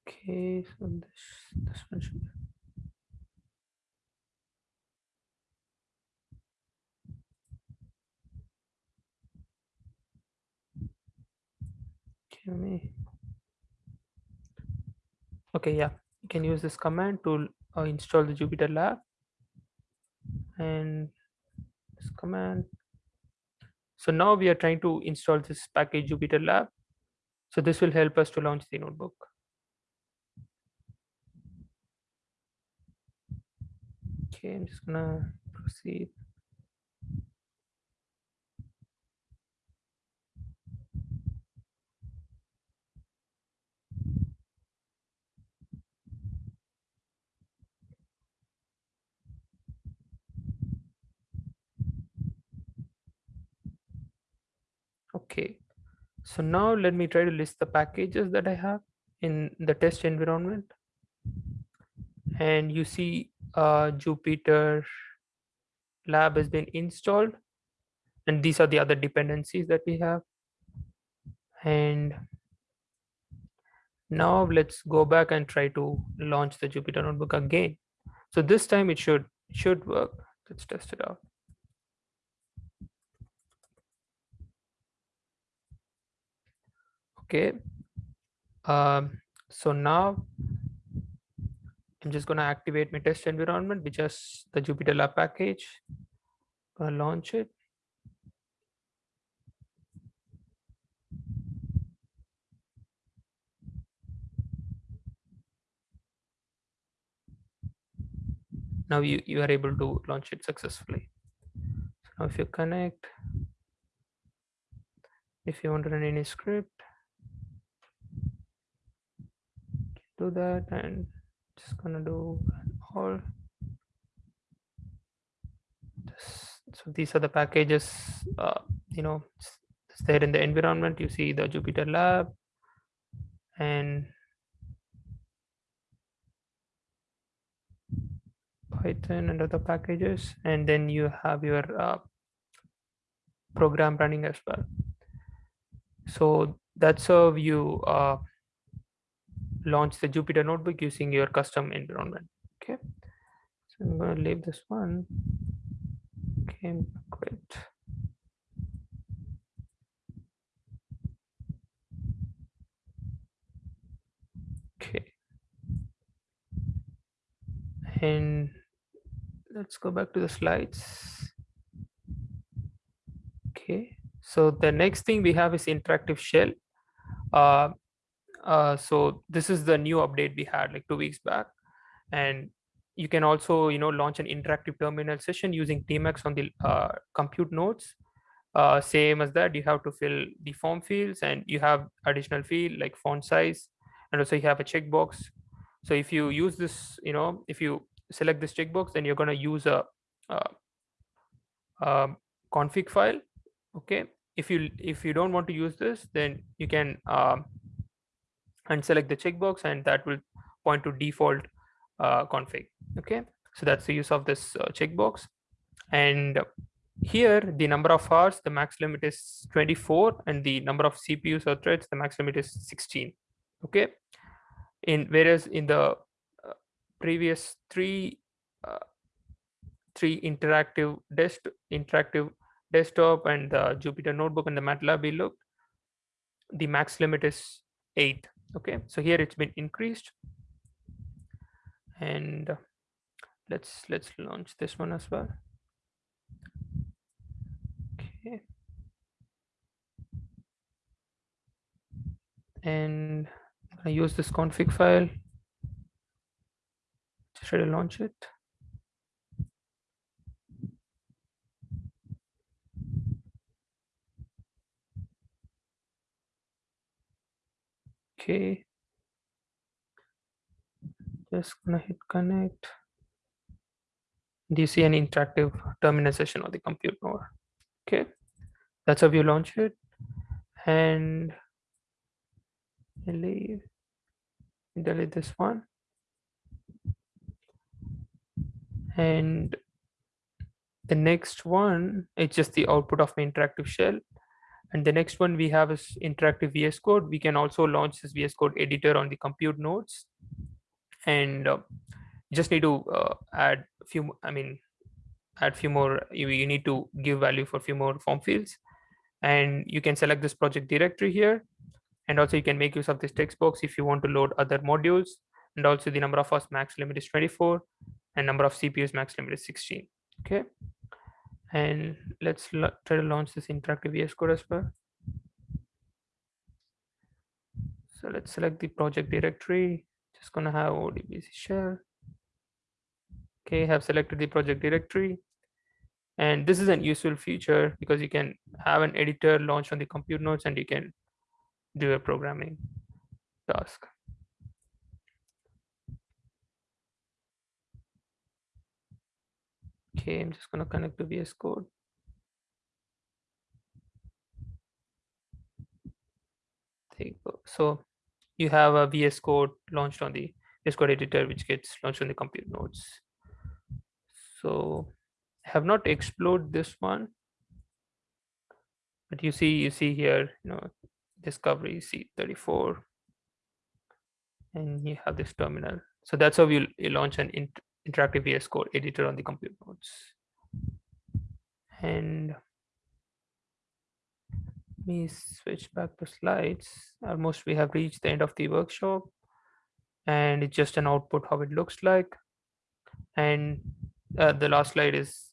okay so this this one should me. Okay yeah. You can use this command to uh, install the jupyter lab. And this command. So now we are trying to install this package jupyter lab. So this will help us to launch the notebook. Okay i'm just gonna proceed okay. So now let me try to list the packages that i have in the test environment. And you see uh, jupyter lab has been installed. And these are the other dependencies that we have. And now let's go back and try to launch the jupyter notebook again. So this time it should should work. Let's test it out okay um, so now i'm just going to activate my test environment which is the jupyter lab package. Gonna launch it. Now you you are able to launch it successfully. So now if you connect if you want to run any script do that and just gonna do all. This so these are the packages uh, you know it's, there in the environment. You see the jupyter lab and python and other packages. And then you have your uh, program running as well. So that's how you uh, launch the jupyter notebook using your custom environment. Okay. So i'm going to leave this one. Okay great. Okay. And let's go back to the slides. Okay. So the next thing we have is interactive shell. Uh, uh, so this is the new update we had like two weeks back. And you can also you know launch an interactive terminal session using tmux on the uh, compute nodes. Uh, same as that you have to fill the form fields and you have additional field like font size and also you have a checkbox. So if you use this you know if you select this checkbox then you're going to use a, a, a config file okay? If you if you don't want to use this then you can um, and select the checkbox and that will point to default uh, config okay? So that's the use of this uh, checkbox. And here the number of hours the max limit is 24 and the number of cpus or threads the max limit is 16 okay? In whereas in the uh, previous three uh, three interactive desk interactive desktop and the jupyter notebook and the matlab we looked the max limit is 8 okay so here it's been increased. And uh, let's let's launch this one as well. Okay. And I use this config file. To try to launch it okay just gonna hit connect. Do you see an interactive terminal session on the compute node okay. That's how you launch it. And leave. Delete this one. And the next one it's just the output of my interactive shell and the next one we have is interactive VS Code. We can also launch this VS Code editor on the compute nodes. And uh, just need to uh, add a few, I mean, add few more, you, you need to give value for a few more form fields. And you can select this project directory here. And also you can make use of this text box if you want to load other modules. And also the number of us max limit is 24 and number of CPUs max limit is 16. Okay and let's try to launch this interactive VS Code as well. So let's select the project directory. Just gonna have ODBC shell. Okay, have selected the project directory. And this is an useful feature because you can have an editor launched on the compute nodes and you can do a programming task. Okay, I'm just going to connect to VS Code. There you go. So you have a VS Code launched on the VS Code editor, which gets launched on the compute nodes. So I have not explored this one, but you see, you see here, you know, discovery C34, and you have this terminal. So that's how you, you launch an int interactive VS Code editor on the compute nodes. And let me switch back to slides. Almost we have reached the end of the workshop and it's just an output how it looks like. And uh, the last slide is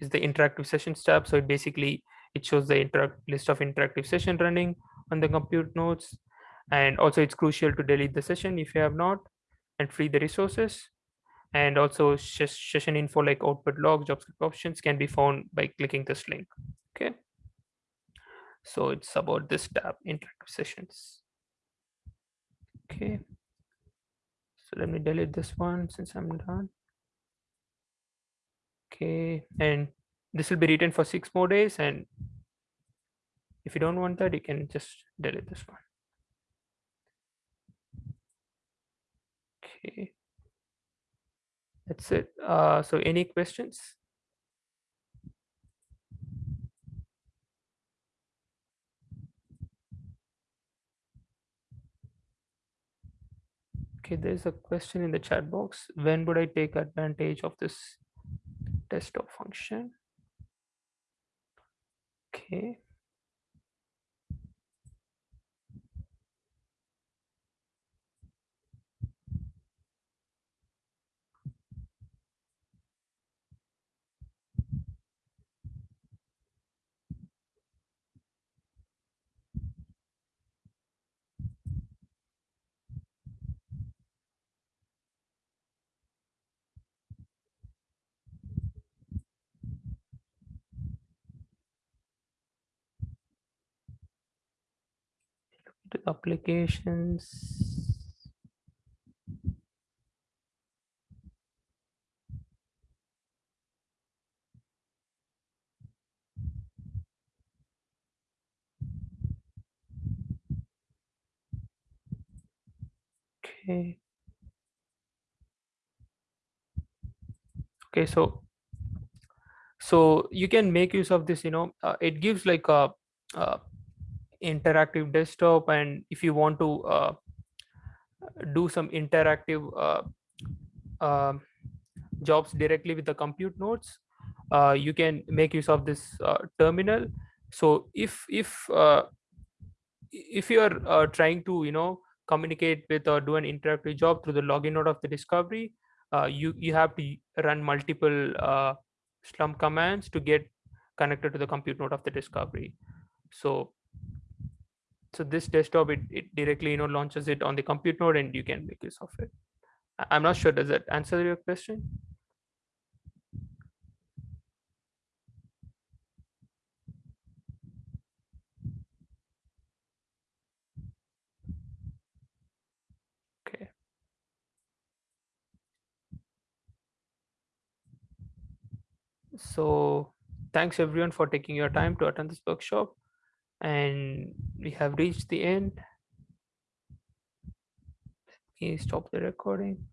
is the interactive sessions tab. So it basically it shows the list of interactive session running on the compute nodes. And also it's crucial to delete the session if you have not and free the resources and also session info like output log JavaScript options can be found by clicking this link. Okay. So it's about this tab, interactive sessions. Okay. So let me delete this one since I'm done. Okay. And this will be written for six more days and if you don't want that you can just delete this one okay that's it. Uh, so any questions? Okay there's a question in the chat box. When would i take advantage of this desktop function? Okay to applications. Okay. Okay so so you can make use of this you know uh, it gives like a, uh interactive desktop and if you want to uh, do some interactive uh, uh, jobs directly with the compute nodes uh, you can make use of this uh, terminal. So if if if you are trying to you know communicate with or do an interactive job through the login node of the discovery you you have to run multiple Slurm commands to get connected to the compute node of the discovery. So so this desktop it, it directly you know launches it on the compute node and you can make use of it. I'm not sure does that answer your question? Okay. So thanks everyone for taking your time to attend this workshop and we have reached the end. Please stop the recording